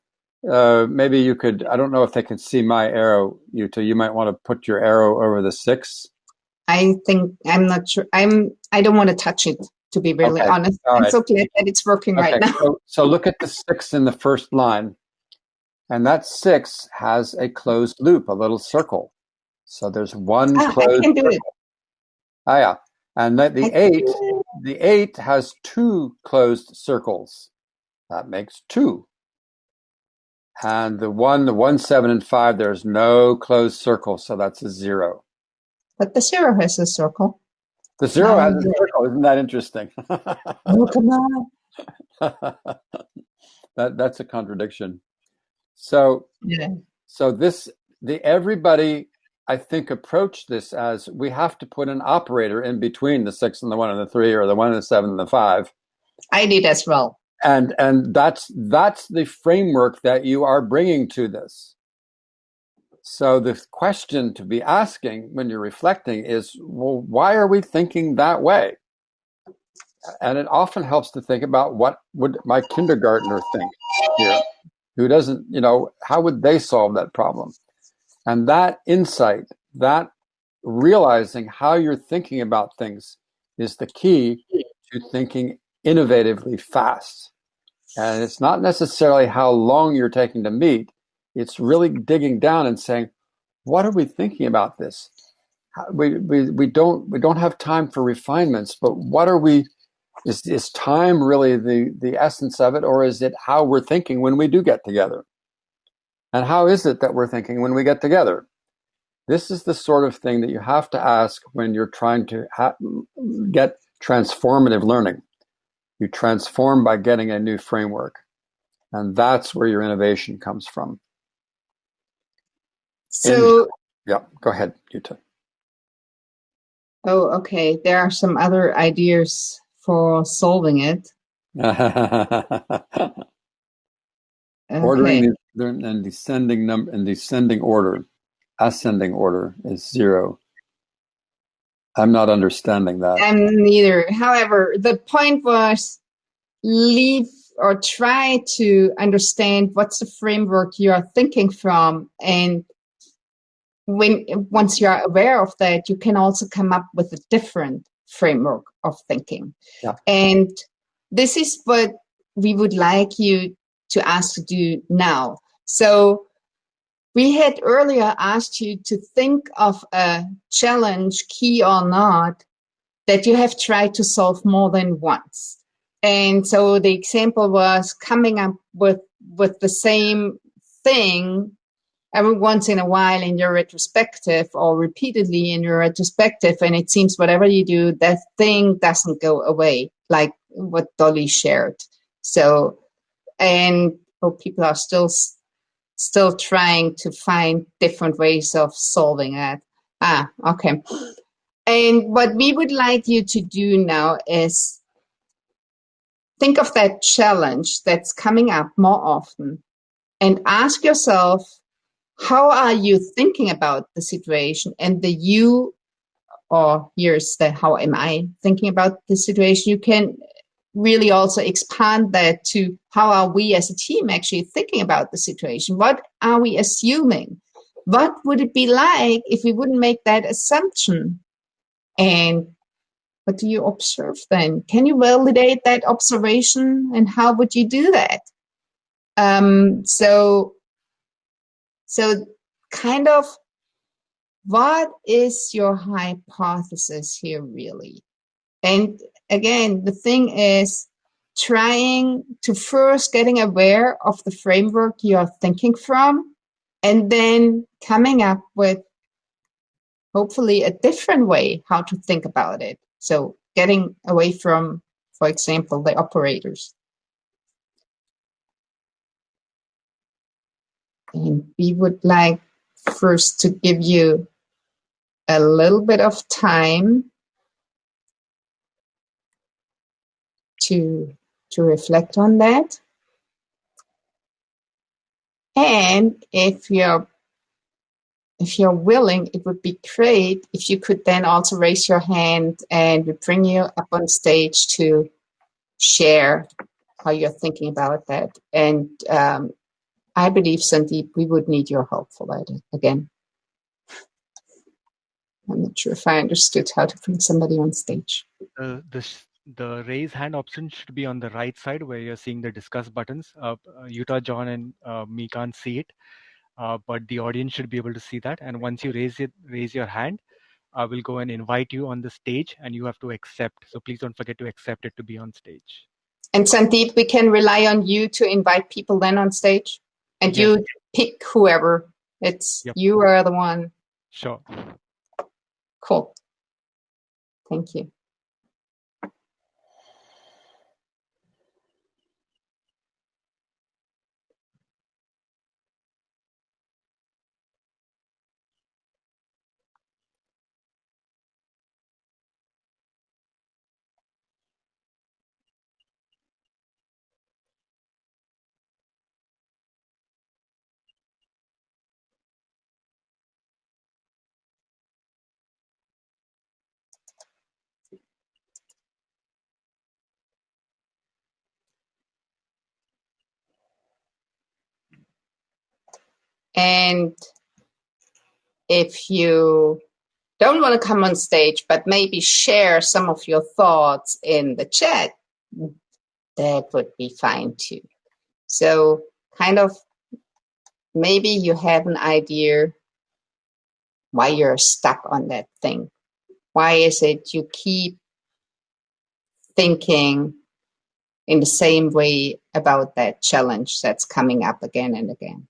uh, maybe you could, I don't know if they can see my arrow, Jutta. You might want to put your arrow over the six. I think I'm not sure. I'm. I don't want to touch it. To be really Okay, honest, all I'm right. so glad that it's working Okay. right now. So, so look at the six in the first line. And that six has a closed loop, a little circle. So there's one Ah, I closed can do it. Ah, yeah. And that the eight, the eight has two closed circles. That makes two. And the one, the one, seven, and five, there's no closed circle, so that's a zero. But the zero has a circle. The zero has a circle. Isn't that interesting? Oh, come on. (laughs) that that's a contradiction. So Yeah. so this the everybody I think approach this as we have to put an operator in between the six and the one and the three, or the one and the seven and the five. I did as well. and and that's that's the framework that you are bringing to this so the question to be asking when you're reflecting is well why are we thinking that way and it often helps to think about what would my kindergartner think here who doesn't you know how would they solve that problem and that insight that realizing how you're thinking about things is the key to thinking innovatively fast and it's not necessarily how long you're taking to meet. It's really digging down and saying, what are we thinking about this? We, we, we don't we don't have time for refinements, but what are we is is time really the, the essence of it, or is it how we're thinking when we do get together? And how is it that we're thinking when we get together? This is the sort of thing that you have to ask when you're trying to ha- get transformative learning. You transform by getting a new framework. And that's where your innovation comes from. So, Yeah, go ahead, Jutta. oh, okay. There are some other ideas for solving it. (laughs) Ordering Okay. is they're in descending number in descending order. Ascending order is zero. I'm not understanding that. I'm neither. However, the point was leave or try to understand what's the framework you are thinking from and when once you are aware of that you can also come up with a different framework of thinking Yeah. and this is what we would like you to ask to do now so we had earlier asked you to think of a challenge key or not that you have tried to solve more than once and so the example was coming up with with the same thing every once in a while in your retrospective or repeatedly in your retrospective, and it seems whatever you do, that thing doesn't go away, like what Dolly shared. So, and oh, people are still still trying to find different ways of solving that. Ah, okay. And what we would like you to do now is think of that challenge that's coming up more often and ask yourself, how are you thinking about the situation and the you or here's the how am I thinking about the situation. You can really also expand that to how are we as a team actually thinking about the situation? What are we assuming? What would it be like if we wouldn't make that assumption? And what do you observe then? Can you validate that observation and how would you do that? Um, so, so kind of what is your hypothesis here really? And again, the thing is trying to first getting aware of the framework you're thinking from and then coming up with hopefully a different way how to think about it. So getting away from, for example, the operators. And we would like first to give you a little bit of time to, to reflect on that. And if you're if you're willing, it would be great if you could then also raise your hand and we bring you up on stage to share how you're thinking about that. And um, I believe, Sandeep, we would need your help for that again. I'm not sure if I understood how to bring somebody on stage. Uh, this the raise hand option should be on the right side where you're seeing the discuss buttons. Uh, uh, Jutta, John, and uh, me can't see it, uh, but the audience should be able to see that. And once you raise it, raise your hand, I will go and invite you on the stage, and you have to accept. So please don't forget to accept it to be on stage. And Sandeep, we can rely on you to invite people then on stage, and yes. you pick whoever. It's yep. you are the one. Sure. Cool. Thank you. And if you don't want to come on stage, but maybe share some of your thoughts in the chat, that would be fine too. So kind of maybe you have an idea why you're stuck on that thing. Why is it you keep thinking in the same way about that challenge that's coming up again and again?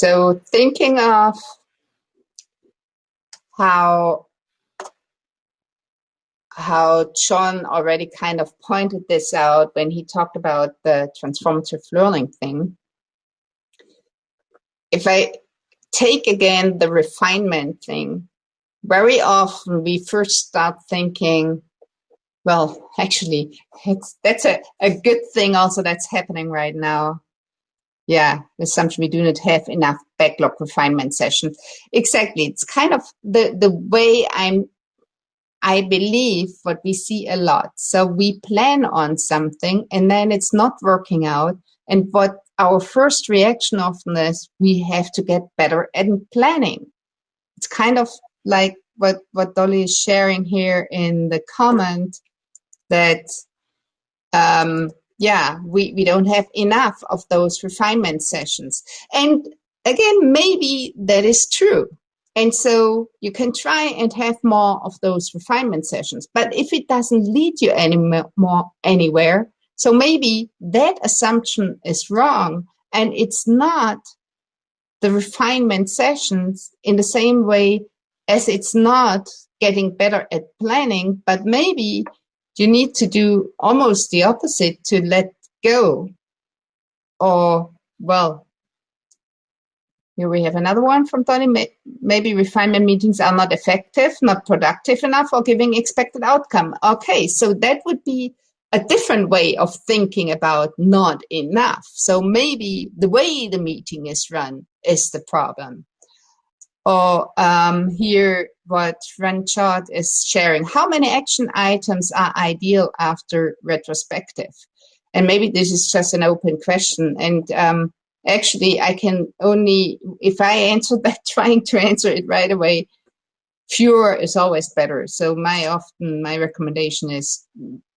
So thinking of how how John already kind of pointed this out when he talked about the transformative learning thing. If I take again the refinement thing, very often we first start thinking, well, actually, that's a, a good thing also that's happening right now yeah, assumption we do not have enough backlog refinement sessions. Exactly. It's kind of the, the way I'm, I believe what we see a lot. So we plan on something and then it's not working out. And what our first reaction often is, we have to get better at planning. It's kind of like what, what Dolly is sharing here in the comment that um, yeah, we, we don't have enough of those refinement sessions. And again, maybe that is true. And so you can try and have more of those refinement sessions. But if it doesn't lead you any more anywhere, so maybe that assumption is wrong and it's not the refinement sessions in the same way as it's not getting better at planning, but maybe you need to do almost the opposite to let go. Or, well, here we have another one from Tony. Maybe refinement meetings are not effective, not productive enough, or giving expected outcome. Okay, so that would be a different way of thinking about not enough. So maybe the way the meeting is run is the problem. Or um, here, what Ranchard is sharing. How many action items are ideal after retrospective? And maybe this is just an open question. And um, actually, I can only, if I answer (laughs) that, trying to answer it right away, fewer is always better. So my often, my recommendation is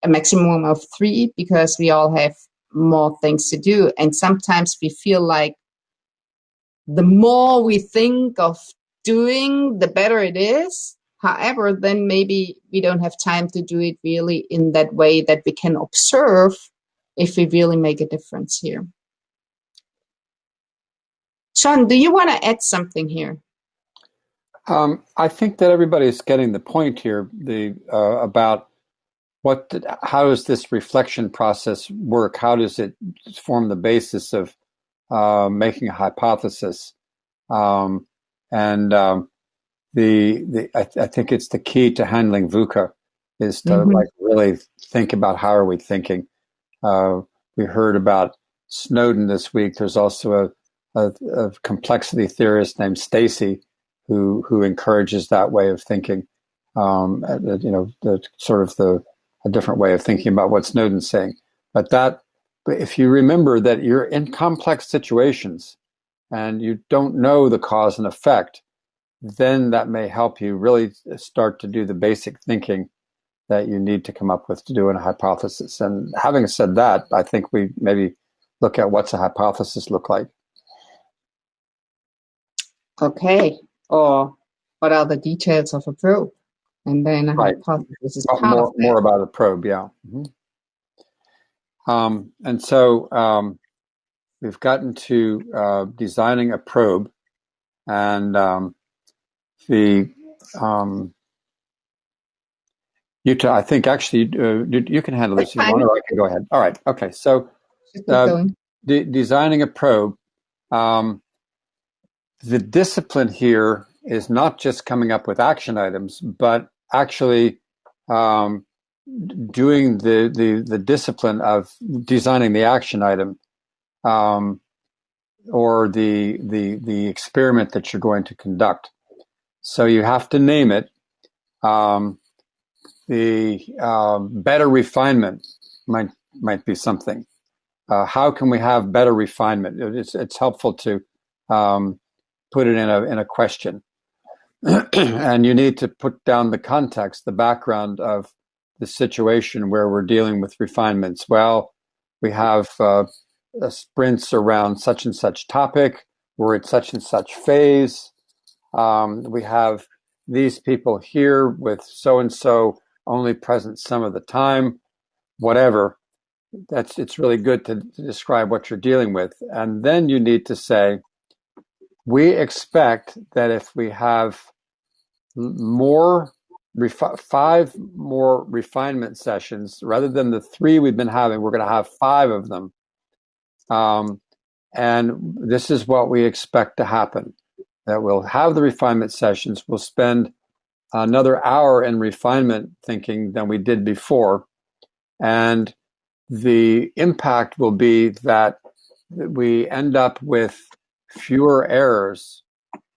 a maximum of three because we all have more things to do. And sometimes we feel like the more we think of doing, the better it is. However, then maybe we don't have time to do it really in that way that we can observe if we really make a difference here. John, do you want to add something here? Um, I think that everybody's getting the point here the uh, about what how does this reflection process work? How does it form the basis of uh, making a hypothesis? Um, and um, the the I, I, think it's the key to handling VUCA is to mm-hmm. like really think about how are we thinking. Uh, we heard about Snowden this week. There's also a, a, a complexity theorist named Stacey who who encourages that way of thinking. Um, you know, the sort of the a different way of thinking about what Snowden's saying. But that, if you remember that you're in complex situations and you don't know the cause and effect, then that may help you really start to do the basic thinking that you need to come up with to do a hypothesis. And having said that, I think we maybe look at what's a hypothesis look like. Okay. Or what are the details of a probe? And then a right. hypothesis is more, more about a probe, yeah. Mm-hmm. Um, and so um, we've gotten to uh, designing a probe, and um, the um, Jutta. I think actually uh, you can handle this if you want, or I can go ahead. All right. Okay. So, uh, de- designing a probe. Um, the discipline here is not just coming up with action items, but actually um, doing the, the the discipline of designing the action item um, or the, the, the experiment that you're going to conduct. So you have to name it. Um, the uh, better refinement might, might be something. Uh, how can we have better refinement? It's, it's helpful to um, put it in a, in a question. (clears throat) and you need to put down the context, the background of the situation where we're dealing with refinements. Well, we have uh, uh, sprints around such and such topic. We're at such and such phase. Um, we have these people here with so and so only present some of the time, whatever. That's it's really good to, to describe what you're dealing with, and then you need to say, we expect that if we have more five more refinement sessions rather than the three we've been having, we're going to have five of them um, and this is what we expect to happen that we'll have the refinement sessions. We'll spend another hour in refinement thinking than we did before. And the impact will be that we end up with fewer errors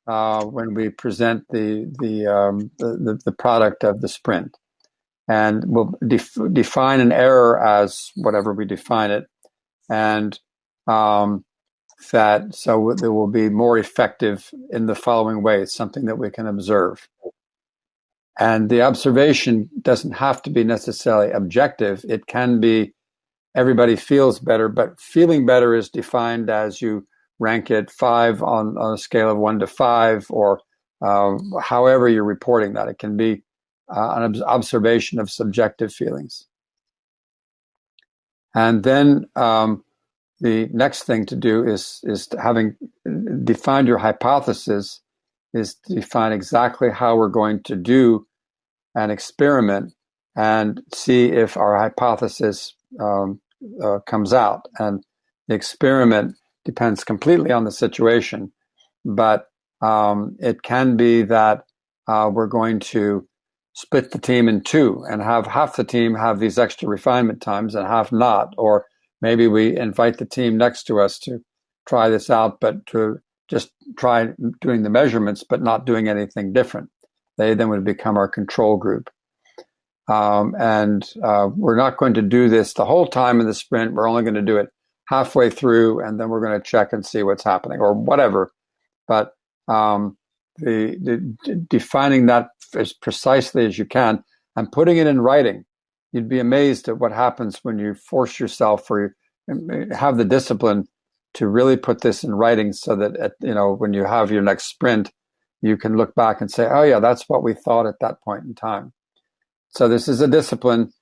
uh, when we present the the, um, the, the product of the sprint, and we'll def- define an error as whatever we define it, and um, that so it will be more effective in the following way. something that we can observe. And the observation doesn't have to be necessarily objective. It can be everybody feels better, but feeling better is defined as you rank it five on, on a scale of one to five, or uh, however you're reporting that. It can be uh, an observation of subjective feelings. And then um, the next thing to do is is having defined your hypothesis is to define exactly how we're going to do an experiment and see if our hypothesis um, uh, comes out. And the experiment depends completely on the situation, but um, it can be that uh, we're going to split the team in two and have half the team have these extra refinement times and half not, or maybe we invite the team next to us to try this out, but to just try doing the measurements, but not doing anything different. They then would become our control group. Um, and uh, we're not going to do this the whole time in the sprint. We're only going to do it halfway through, and then we're going to check and see what's happening or whatever. But um, the, the, defining that as precisely as you can and putting it in writing, you'd be amazed at what happens when you force yourself or have the discipline to really put this in writing so that at, you know when you have your next sprint you can look back and say oh yeah that's what we thought at that point in time so this is a discipline.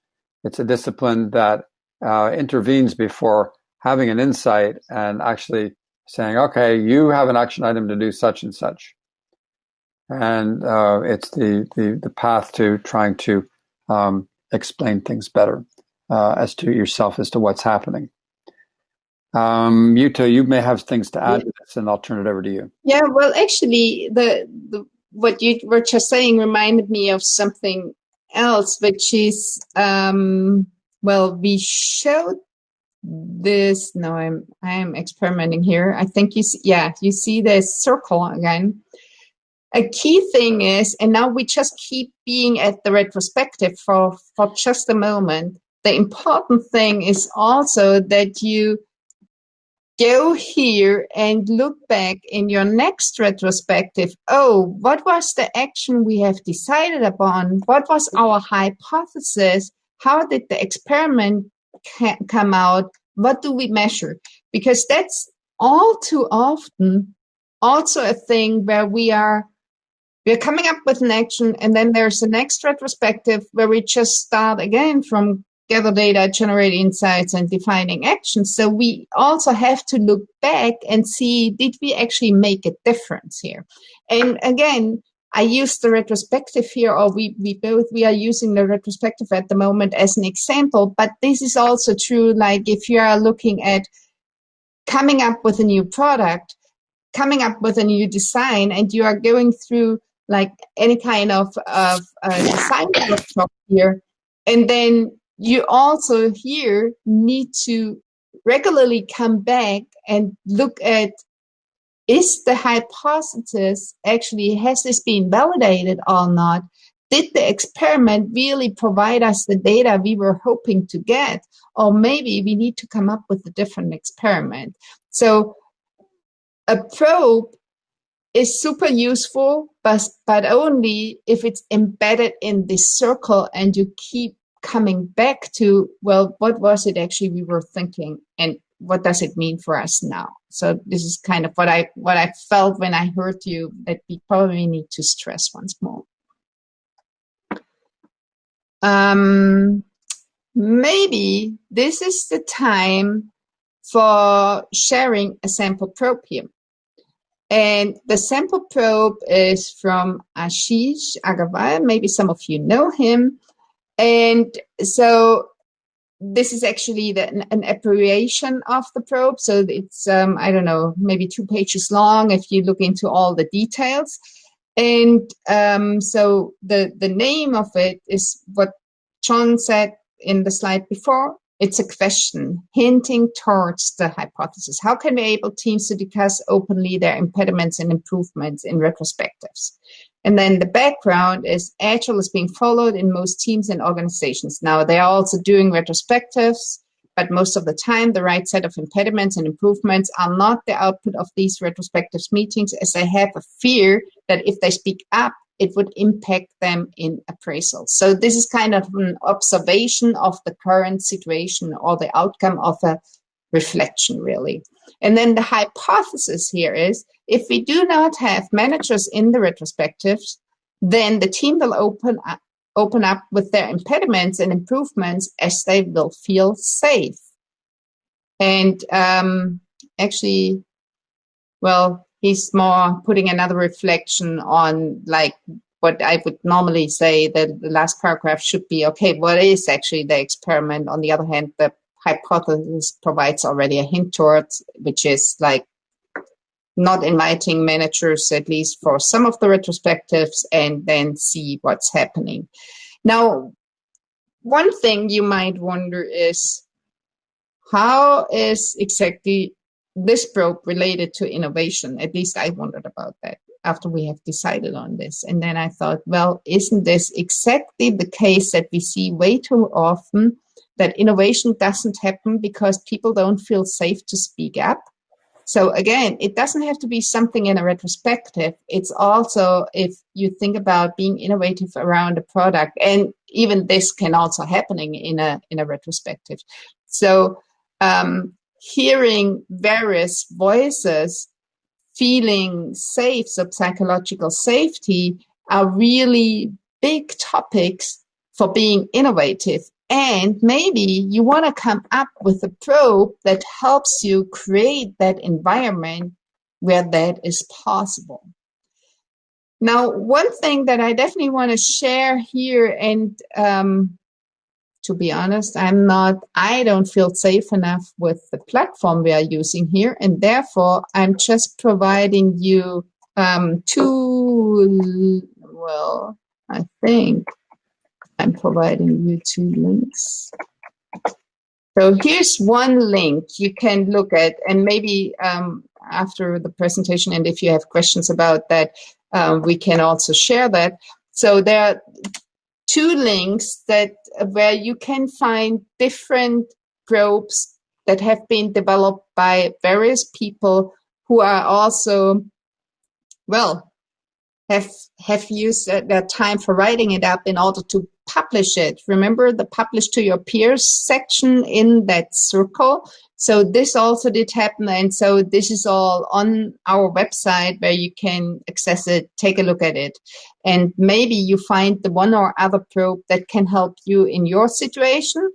It's a discipline that uh, intervenes before having an insight and actually saying, okay, you have an action item to do such and such. And uh, it's the, the, the path to trying to um, explain things better uh, as to yourself as to what's happening. Um, Jutta, you may have things to add yeah. to this, and I'll turn it over to you. Yeah, well, actually, the, the what you were just saying reminded me of something else, which is, um, well, we showed this. No, I'm, I'm experimenting here. I think you see, yeah, you see the circle again. A key thing is, and now we just keep being at the retrospective for, for just a moment. The important thing is also that you go here and look back in your next retrospective. Oh, what was the action we have decided upon? What was our hypothesis? How did the experiment come out? What do we measure? Because that's all too often also a thing where we are we're coming up with an action and then there's the next retrospective where we just start again from gather data, generate insights, and defining actions. So we also have to look back and see did we actually make a difference here? And again, I use the retrospective here, or we, we both we are using the retrospective at the moment as an example, but this is also true like if you are looking at coming up with a new product, coming up with a new design, and you are going through like any kind of, of uh, design workshop here, and then you also here need to regularly come back and look at is the hypothesis actually has this been validated or not? Did the experiment really provide us the data we were hoping to get? Or maybe we need to come up with a different experiment. So a probe is super useful but but only if it's embedded in this circle and you keep coming back to, well, what was it actually we were thinking and what does it mean for us now? So this is kind of what I what I felt when I heard you that we probably need to stress once more. Um, maybe this is the time for sharing a sample here. And the sample probe is from Ashish Agarwal. Maybe some of you know him. And so this is actually the, an, abbreviation of the probe. So it's, um, I don't know, maybe two pages long if you look into all the details. And um, so the, the name of it is what John said in the slide before. It's a question hinting towards the hypothesis. How can we enable teams to discuss openly their impediments and improvements in retrospectives? And then the background is Agile is being followed in most teams and organizations. Now they are also doing retrospectives, but most of the time the right set of impediments and improvements are not the output of these retrospectives meetings as they have a fear that if they speak up, it would impact them in appraisal. So this is kind of an observation of the current situation or the outcome of a reflection, really. And then the hypothesis here is if we do not have managers in the retrospectives, then the team will open up, open up with their impediments and improvements as they will feel safe. And um, actually, well, he's more putting another reflection on like what I would normally say that the last paragraph should be, okay, what is actually the experiment? On the other hand, the hypothesis provides already a hint towards, which is like not inviting managers, at least for some of the retrospectives, and then see what's happening. Now, one thing you might wonder is, how is exactly this probe related to innovation. At least I wondered about that after we have decided on this. And then I thought, well, isn't this exactly the case that we see way too often that innovation doesn't happen because people don't feel safe to speak up? So again, it doesn't have to be something in a retrospective. It's also if you think about being innovative around a product, and even this can also happening in a in a retrospective. So um, hearing various voices, feeling safe, so psychological safety are really big topics for being innovative. And maybe you want to come up with a probe that helps you create that environment where that is possible. Now, one thing that I definitely want to share here and um, to be honest. I'm not, I don't feel safe enough with the platform we are using here. And therefore, I'm just providing you um, two, well, I think I'm providing you two links. So here's one link you can look at, and maybe um, after the presentation, and if you have questions about that, um, we can also share that. So there are two links that uh, where you can find different probes that have been developed by various people who are also well have have used uh, their time for writing it up in order to publish it. Remember the publish to your peers section in that circle. So this also did happen. And so this is all on our website where you can access it, take a look at it. And maybe you find the one or other probe that can help you in your situation.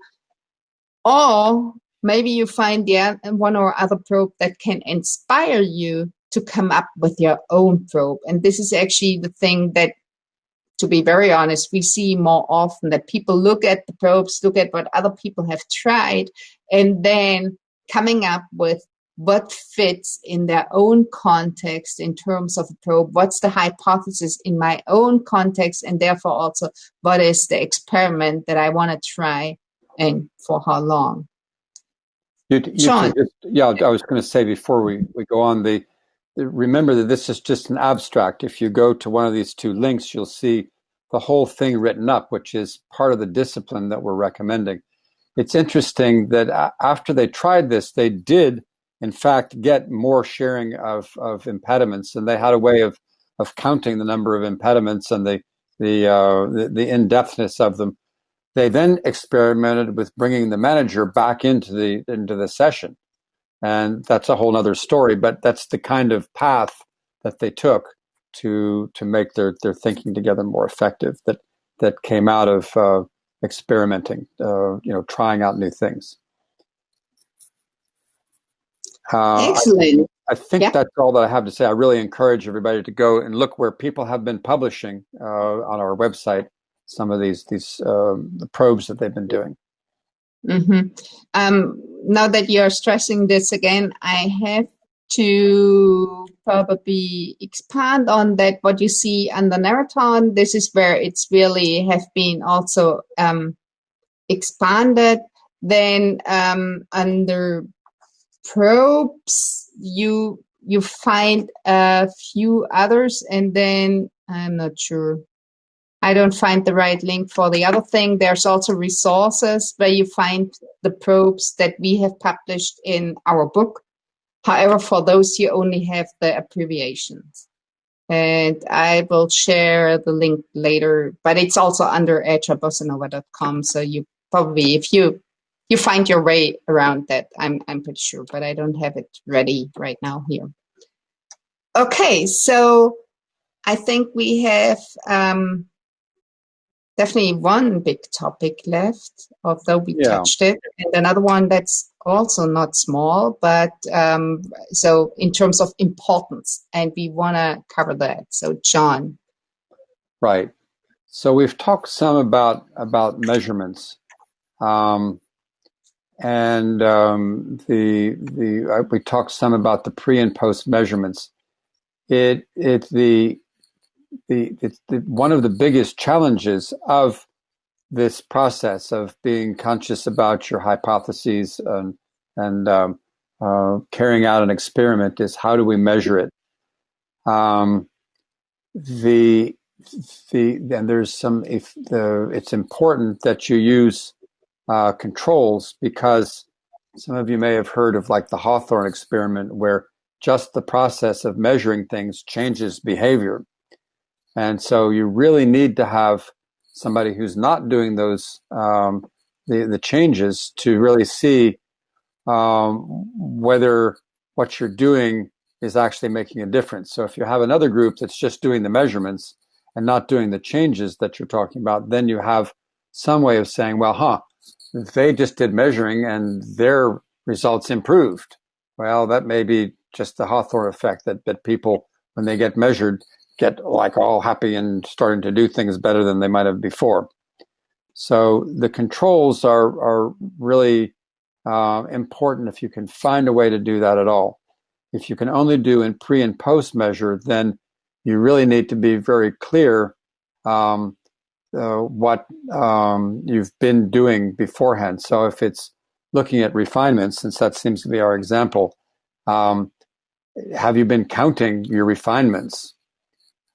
Or maybe you find the one or other probe that can inspire you to come up with your own probe. And this is actually the thing that to be very honest, we see more often that people look at the probes, look at what other people have tried, and then coming up with what fits in their own context in terms of a probe, what's the hypothesis in my own context, and therefore also what is the experiment that I want to try and for how long. You, you John. Just, yeah, I was going to say before we, we go on, the remember that this is just an abstract. If you go to one of these two links, you'll see the whole thing written up, which is part of the discipline that we're recommending. It's interesting that after they tried this, they did, in fact, get more sharing of, of impediments, and they had a way of, of counting the number of impediments and the the, uh, the, the in-depthness of them. They then experimented with bringing the manager back into the into the session and that's a whole other story but that's the kind of path that they took to to make their their thinking together more effective that that came out of uh, experimenting uh, you know trying out new things uh, excellent I, I think yeah. that's all that I have to say. I really encourage everybody to go and look where people have been publishing uh, on our website some of these these um, the probes that they've been doing. Mm-hmm. Um, now that you're stressing this again, I have to probably expand on that. What you see on the Narraton, this is where it's really have been also um, expanded. then um, under probes, you you find a few others, and then I'm not sure. I don't find the right link for the other thing. There's also resources where you find the probes that we have published in our book. However, for those, you only have the abbreviations. And I will share the link later, but it's also under agilebossanova.com. So you probably, if you you find your way around that, I'm I'm pretty sure, but I don't have it ready right now here. Okay, so I think we have um, definitely one big topic left, although we yeah. touched it, and another one that's also not small, but um, so in terms of importance, and we want to cover that. So, John. Right. So we've talked some about about measurements, um, and um, the the uh, we talked some about the pre and post measurements. It it the the, it's the, one of the biggest challenges of this process of being conscious about your hypotheses and, and um, uh, carrying out an experiment is how do we measure it? Um, the the and there's some if the it's important that you use uh, controls because some of you may have heard of like the Hawthorne experiment where just the process of measuring things changes behavior. And so you really need to have somebody who's not doing those um, the the changes to really see um, whether what you're doing is actually making a difference. So if you have another group that's just doing the measurements and not doing the changes that you're talking about, then you have some way of saying, well, huh, they just did measuring and their results improved. Well, that may be just the Hawthorne effect that, that people, when they get measured, get like all happy and starting to do things better than they might have before. So the controls are are really uh, important if you can find a way to do that at all. If you can only do in pre and post measure, then you really need to be very clear um, uh, what um, you've been doing beforehand. So if it's looking at refinements, since that seems to be our example, um, have you been counting your refinements?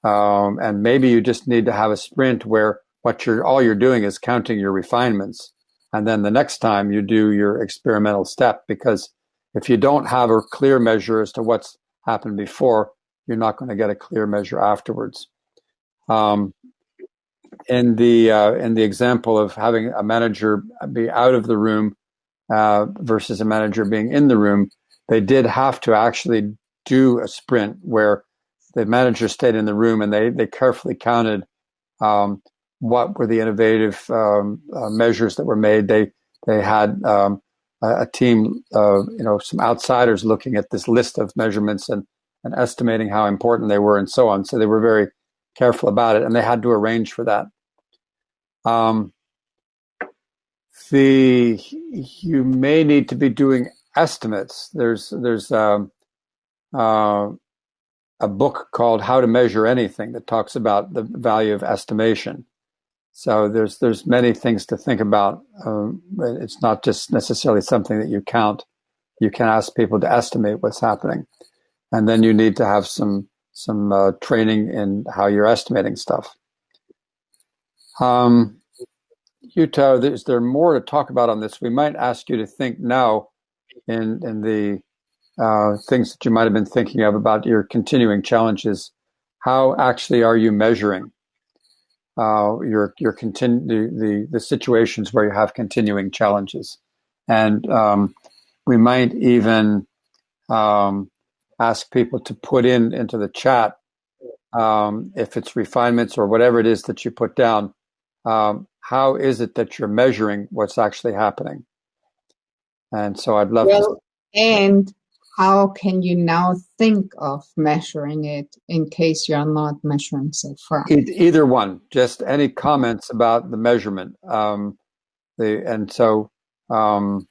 Um, and maybe you just need to have a sprint where what you're all you're doing is counting your refinements. And then the next time you do your experimental step, because if you don't have a clear measure as to what's happened before, you're not going to get a clear measure afterwards. Um, in the uh, in the example of having a manager be out of the room uh, versus a manager being in the room, they did have to actually do a sprint where the manager stayed in the room and they, they carefully counted um, what were the innovative um, uh, measures that were made. They they had um, a, a, team, of you know, some outsiders looking at this list of measurements and, and estimating how important they were and so on. So they were very careful about it, and they had to arrange for that. Um, the you may need to be doing estimates. There's there's um, uh, a book called How to Measure Anything that talks about the value of estimation. So there's there's many things to think about. Um, it's not just necessarily something that you count. You can ask people to estimate what's happening, and then you need to have some some uh, training in how you're estimating stuff. Um, is there more to talk about on this? We might ask you to think now in in the uh, things that you might have been thinking of about your continuing challenges. How actually are you measuring uh, your your continu- the, the, situations where you have continuing challenges? And um, we might even um, ask people to put in into the chat um, if it's refinements or whatever it is that you put down. Um, how is it that you're measuring what's actually happening? And so I'd love well, to. And how can you now think of measuring it in case you're not measuring so far? Either one, just any comments about the measurement. Um, the and so um,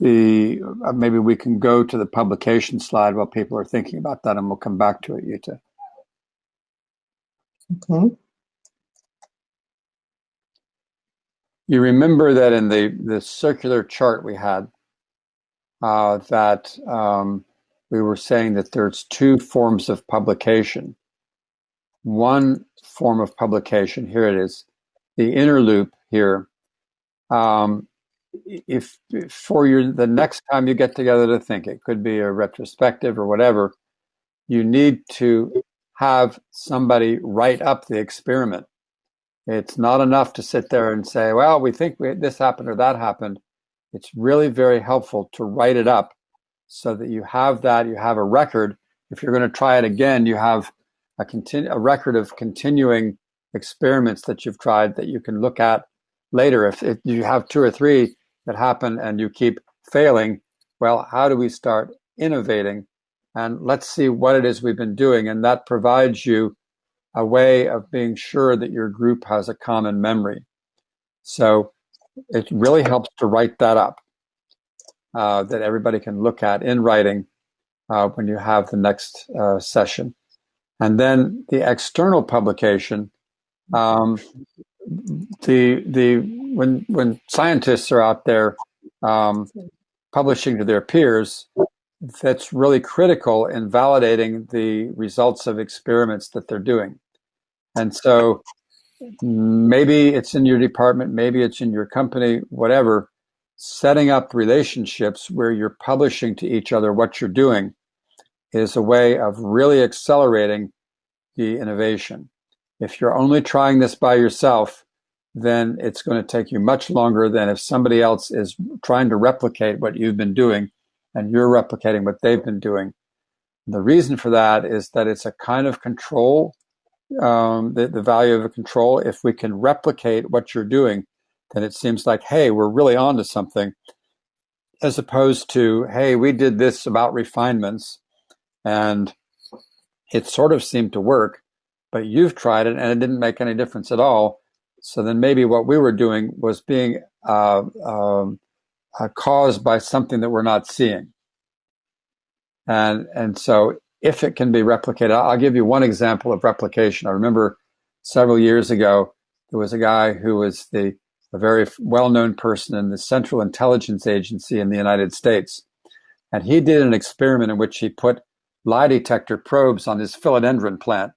the uh, maybe we can go to the publication slide while people are thinking about that, and we'll come back to it, Jutta. Okay. you remember that in the, the circular chart we had, uh, that um, we were saying that there's two forms of publication. One form of publication, here it is, the inner loop here. Um, if, if for your the next time you get together to think, it could be a retrospective or whatever, you need to have somebody write up the experiment. It's not enough to sit there and say, well, we think we, this happened or that happened. It's really very helpful to write it up so that you have that, you have a record. If you're going to try it again, you have a, continu- a record of continuing experiments that you've tried that you can look at later. If, if you have two or three that happen and you keep failing, well, how do we start innovating? And let's see what it is we've been doing. And that provides you a way of being sure that your group has a common memory. So it really helps to write that up, uh, that everybody can look at in writing uh, when you have the next uh, session. And then the external publication, um, the the when when scientists are out there um, publishing to their peers, that's really critical in validating the results of experiments that they're doing. And so maybe it's in your department, maybe it's in your company, whatever, setting up relationships where you're publishing to each other what you're doing is a way of really accelerating the innovation. If you're only trying this by yourself, then it's going to take you much longer than if somebody else is trying to replicate what you've been doing and you're replicating what they've been doing. The reason for that is that it's a kind of control um, the, the value of a control. If we can replicate what you're doing, then it seems like, hey, we're really on to something, as opposed to, hey, we did this about refinements and it sort of seemed to work, but you've tried it and it didn't make any difference at all. So then maybe what we were doing was being uh, um, uh, caused by something that we're not seeing. And, and so if it can be replicated. I'll give you one example of replication. I remember several years ago, there was a guy who was the a very well-known person in the Central Intelligence Agency in the United States. And he did an experiment in which he put lie detector probes on his philodendron plant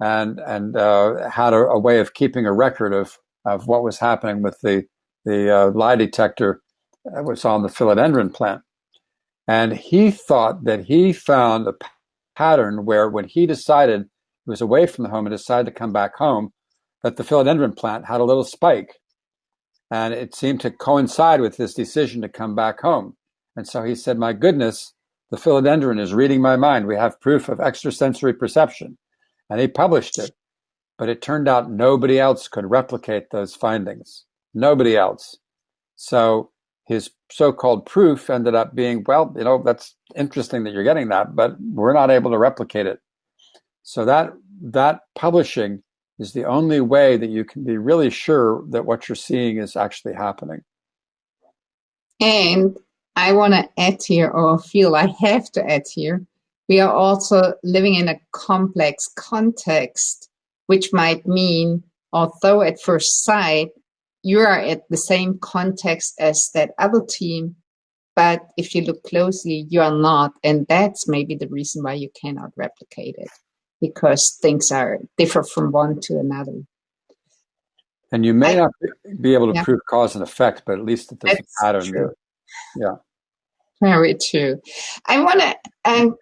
and, and uh, had a, a, way of keeping a record of, of what was happening with the, the uh, lie detector that was on the philodendron plant. And he thought that he found a pattern where when he decided he was away from the home and decided to come back home, that the philodendron plant had a little spike. And it seemed to coincide with his decision to come back home. And so he said, My goodness, the philodendron is reading my mind. We have proof of extrasensory perception. And he published it. But it turned out nobody else could replicate those findings. Nobody else. So his so-called proof ended up being, well, you know, that's interesting that you're getting that, but we're not able to replicate it. So that that publishing is the only way that you can be really sure that what you're seeing is actually happening. And I want to add here, or feel I have to add here, we are also living in a complex context, which might mean, although at first sight you are at the same context as that other team, but if you look closely, you are not. And that's maybe the reason why you cannot replicate it because things are different from one to another. And you may I, not be able to yeah. prove cause and effect, but at least that there's that's a pattern true. there. Yeah. Very true. I want to um,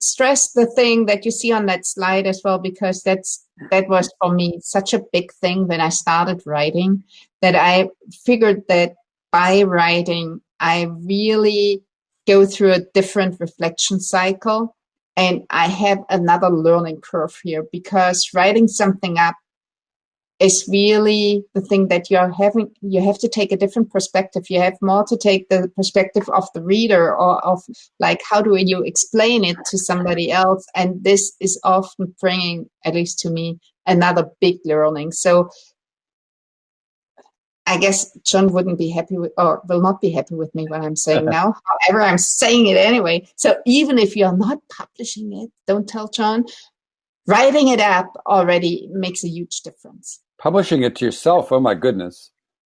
stress the thing that you see on that slide as well, because that's that was for me such a big thing when I started writing that I figured that by writing, I really go through a different reflection cycle and I have another learning curve here because writing something up is really the thing that you're having you have to take a different perspective you have more to take the perspective of the reader or of like how do you explain it to somebody else and this is often bringing at least to me another big learning so I guess John wouldn't be happy with, or will not be happy with me when I'm saying (laughs) now. However, I'm saying it anyway. So even if you're not publishing it, don't tell John. Writing it up already makes a huge difference publishing it to yourself, oh my goodness.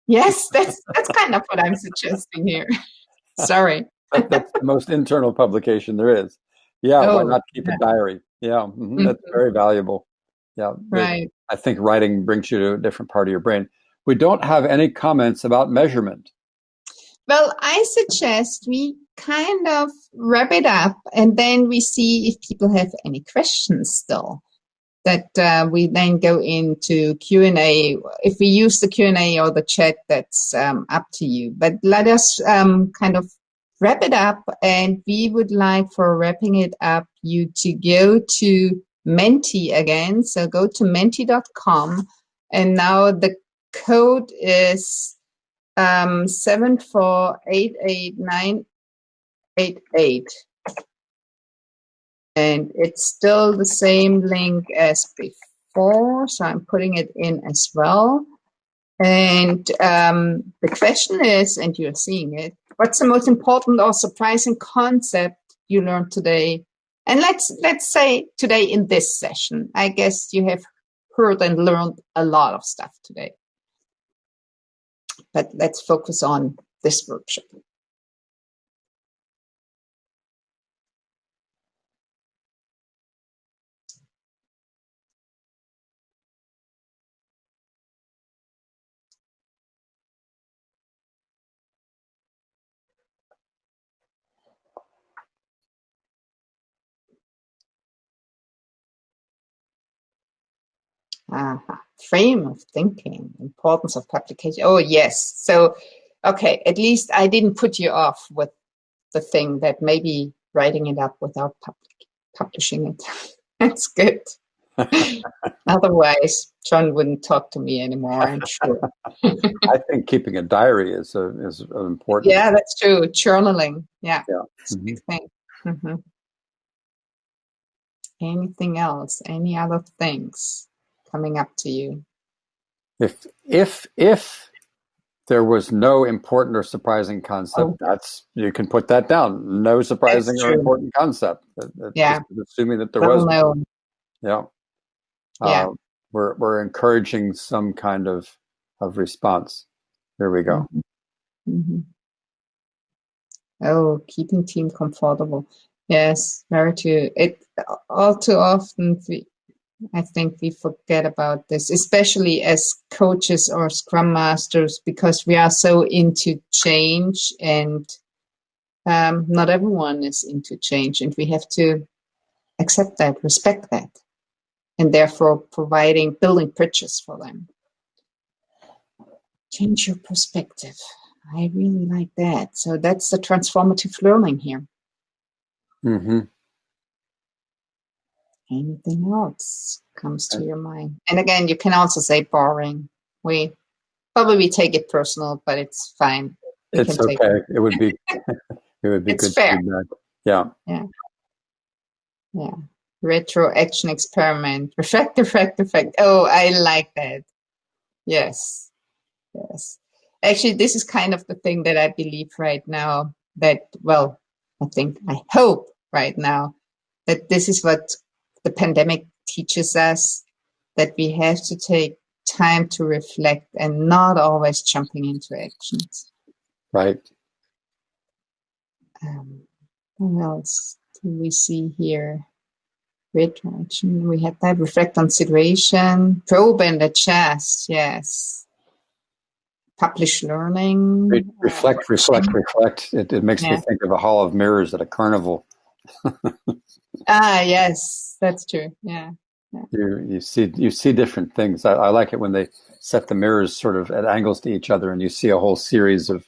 Yes, that's that's kind of what I'm suggesting here. (laughs) Sorry. that's the most internal publication there is. Yeah, oh, why not keep yeah. a diary? Yeah, mm-hmm, mm-hmm. that's very valuable. Yeah, right. I think writing brings you to a different part of your brain. We don't have any comments about measurement. Well, I suggest we kind of wrap it up and then we see if people have any questions still that uh, we then go into q&a if we use the q&a or the chat that's um, up to you. But let us um, kind of wrap it up and we would like for wrapping it up you to go to menti again. So go to menti.com and now the code is um, 7488988 and it's still the same link as before so I'm putting it in as well. And um, the question is and you're seeing it what's the most important or surprising concept you learned today? And let's let's say today in this session I guess you have heard and learned a lot of stuff today. But let's focus on this workshop Uh, frame of thinking, importance of publication. Oh, yes. So, okay, at least I didn't put you off with the thing that maybe writing it up without public, publishing it. (laughs) That's good. (laughs) Otherwise, John wouldn't talk to me anymore, I'm sure. (laughs) I think keeping a diary is a, is important. Yeah, that's true. Journaling. Yeah. yeah. Mm-hmm. thing. Mm-hmm. Anything else? Any other things? Coming up to you? If if if there was no important or surprising concept, oh. that's you can put that down. No surprising or important concept. yeah, assuming that there was. Yeah. Yeah. Uh, we're we're encouraging some kind of of response. Here we go. Mm-hmm. Mm-hmm. Oh, keeping team comfortable. Yes, very true. It all too often we, I think we forget about this, especially as coaches or scrum masters, because we are so into change and um, not everyone is into change. And we have to accept that, respect that, and therefore providing, building bridges for them. Change your perspective. I really like that. So that's the transformative learning here. Mm-hmm anything else comes to uh, your mind? And again you can also say boring. We probably take it personal but it's fine. We it's okay. it. it. would be (laughs) it would be it's good fair. feedback. Yeah. Yeah. Yeah. Retro action experiment. (laughs) Reflect reflect reflect oh i like that. Yes. Yes. Actually this is kind of the thing that i believe right now that well i think i hope right now that this is what the pandemic teaches us that we have to take time to reflect and not always jumping into actions. Right. Um, what else do we see here? Retraction. We had that reflect on situation, probe and chest. Yes. Publish learning. Re- reflect, uh, reflect, reflect. It, it makes yeah. me think of a hall of mirrors at a carnival. (laughs) ah, yes, that's true. Yeah. yeah. You you see you see different things. I, I, like it when they set the mirrors sort of at angles to each other, and you see a whole series of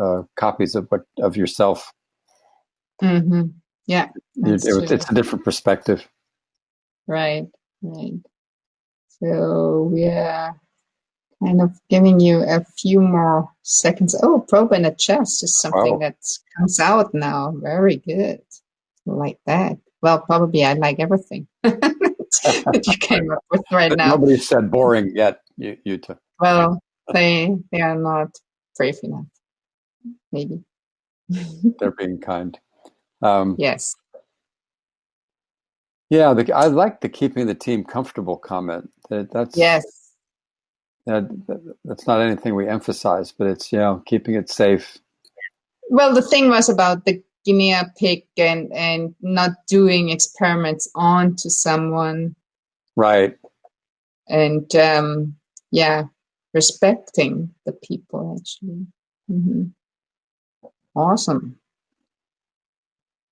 uh, copies of what of yourself. Mm-hmm. Yeah, it, it, it's a different perspective. Right, right. So yeah, kind of giving you a few more seconds. Oh, probe in a chest is something wow. that comes out now. Very good like that. Well, probably I like everything (laughs) that you came up with right now. Nobody said boring yet, you, you two. Well, they they are not brave enough. Maybe (laughs) they're being kind. Um, yes. Yeah, the, I like the keeping the team comfortable comment. That, that's yes. know, that's not anything we emphasize, but it's you know keeping it safe. Well, the thing was about the guinea pig and and not doing experiments onto someone, right? And um, yeah, respecting the people actually. Mm-hmm. Awesome.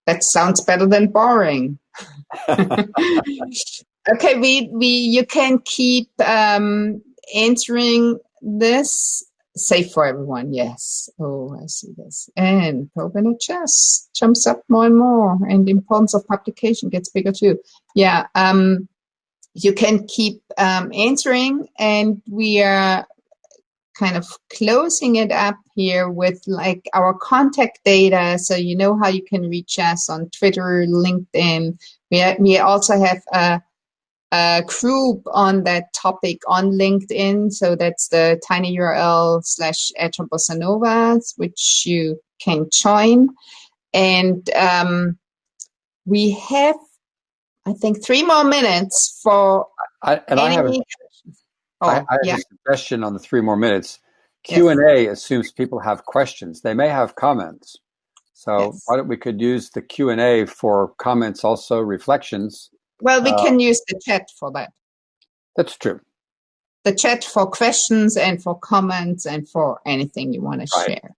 That sounds better than boring. (laughs) (laughs) okay, we we you can keep um, answering this. Safe for everyone, yes. Oh, I see this. And Proben Chess jumps up more and more, and the importance of publication gets bigger too. Yeah, um, you can keep um, answering, and we are kind of closing it up here with like our contact data. So you know how you can reach us on Twitter, LinkedIn. We, we also have a, a group on that topic on LinkedIn. So that's the tiny URL slash Novas, which you can join. And um, we have, I think, three more minutes for I, and any I have a, Oh, I, I have yeah. a suggestion on the three more minutes. Q and A assumes people have questions. They may have comments. So yes. why don't we could use the Q and A for comments, also reflections. Well, we uh, can use the chat for that. That's true. The chat for questions and for comments and for anything you want to right. share.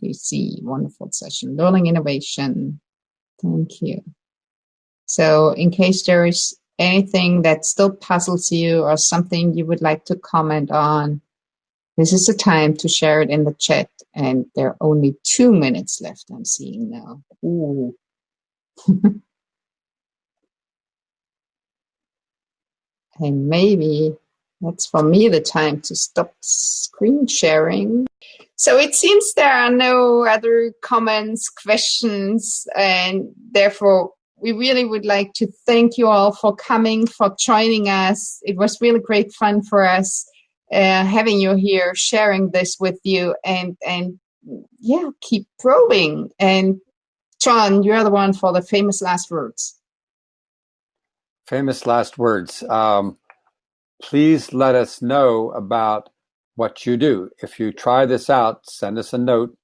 You see, wonderful session, learning innovation. Thank you. So, in case there is anything that still puzzles you or something you would like to comment on, this is the time to share it in the chat. And there are only two minutes left, I'm seeing now. Ooh. (laughs) and maybe that's for me the time to stop screen sharing. So it seems there are no other comments, questions, and therefore we really would like to thank you all for coming, for joining us. It was really great fun for us uh, having you here, sharing this with you, and and yeah, keep probing. And John, you're the one for the famous last words. Famous last words. Um, please let us know about what you do. If you try this out, send us a note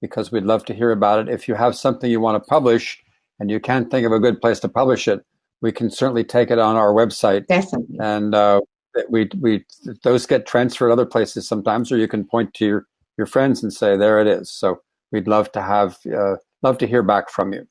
because we'd love to hear about it. If you have something you want to publish and you can't think of a good place to publish it, we can certainly take it on our website. Definitely. And uh, we we those get transferred other places sometimes, or you can point to your your friends and say, "There it is." So we'd love to have uh, love to hear back from you.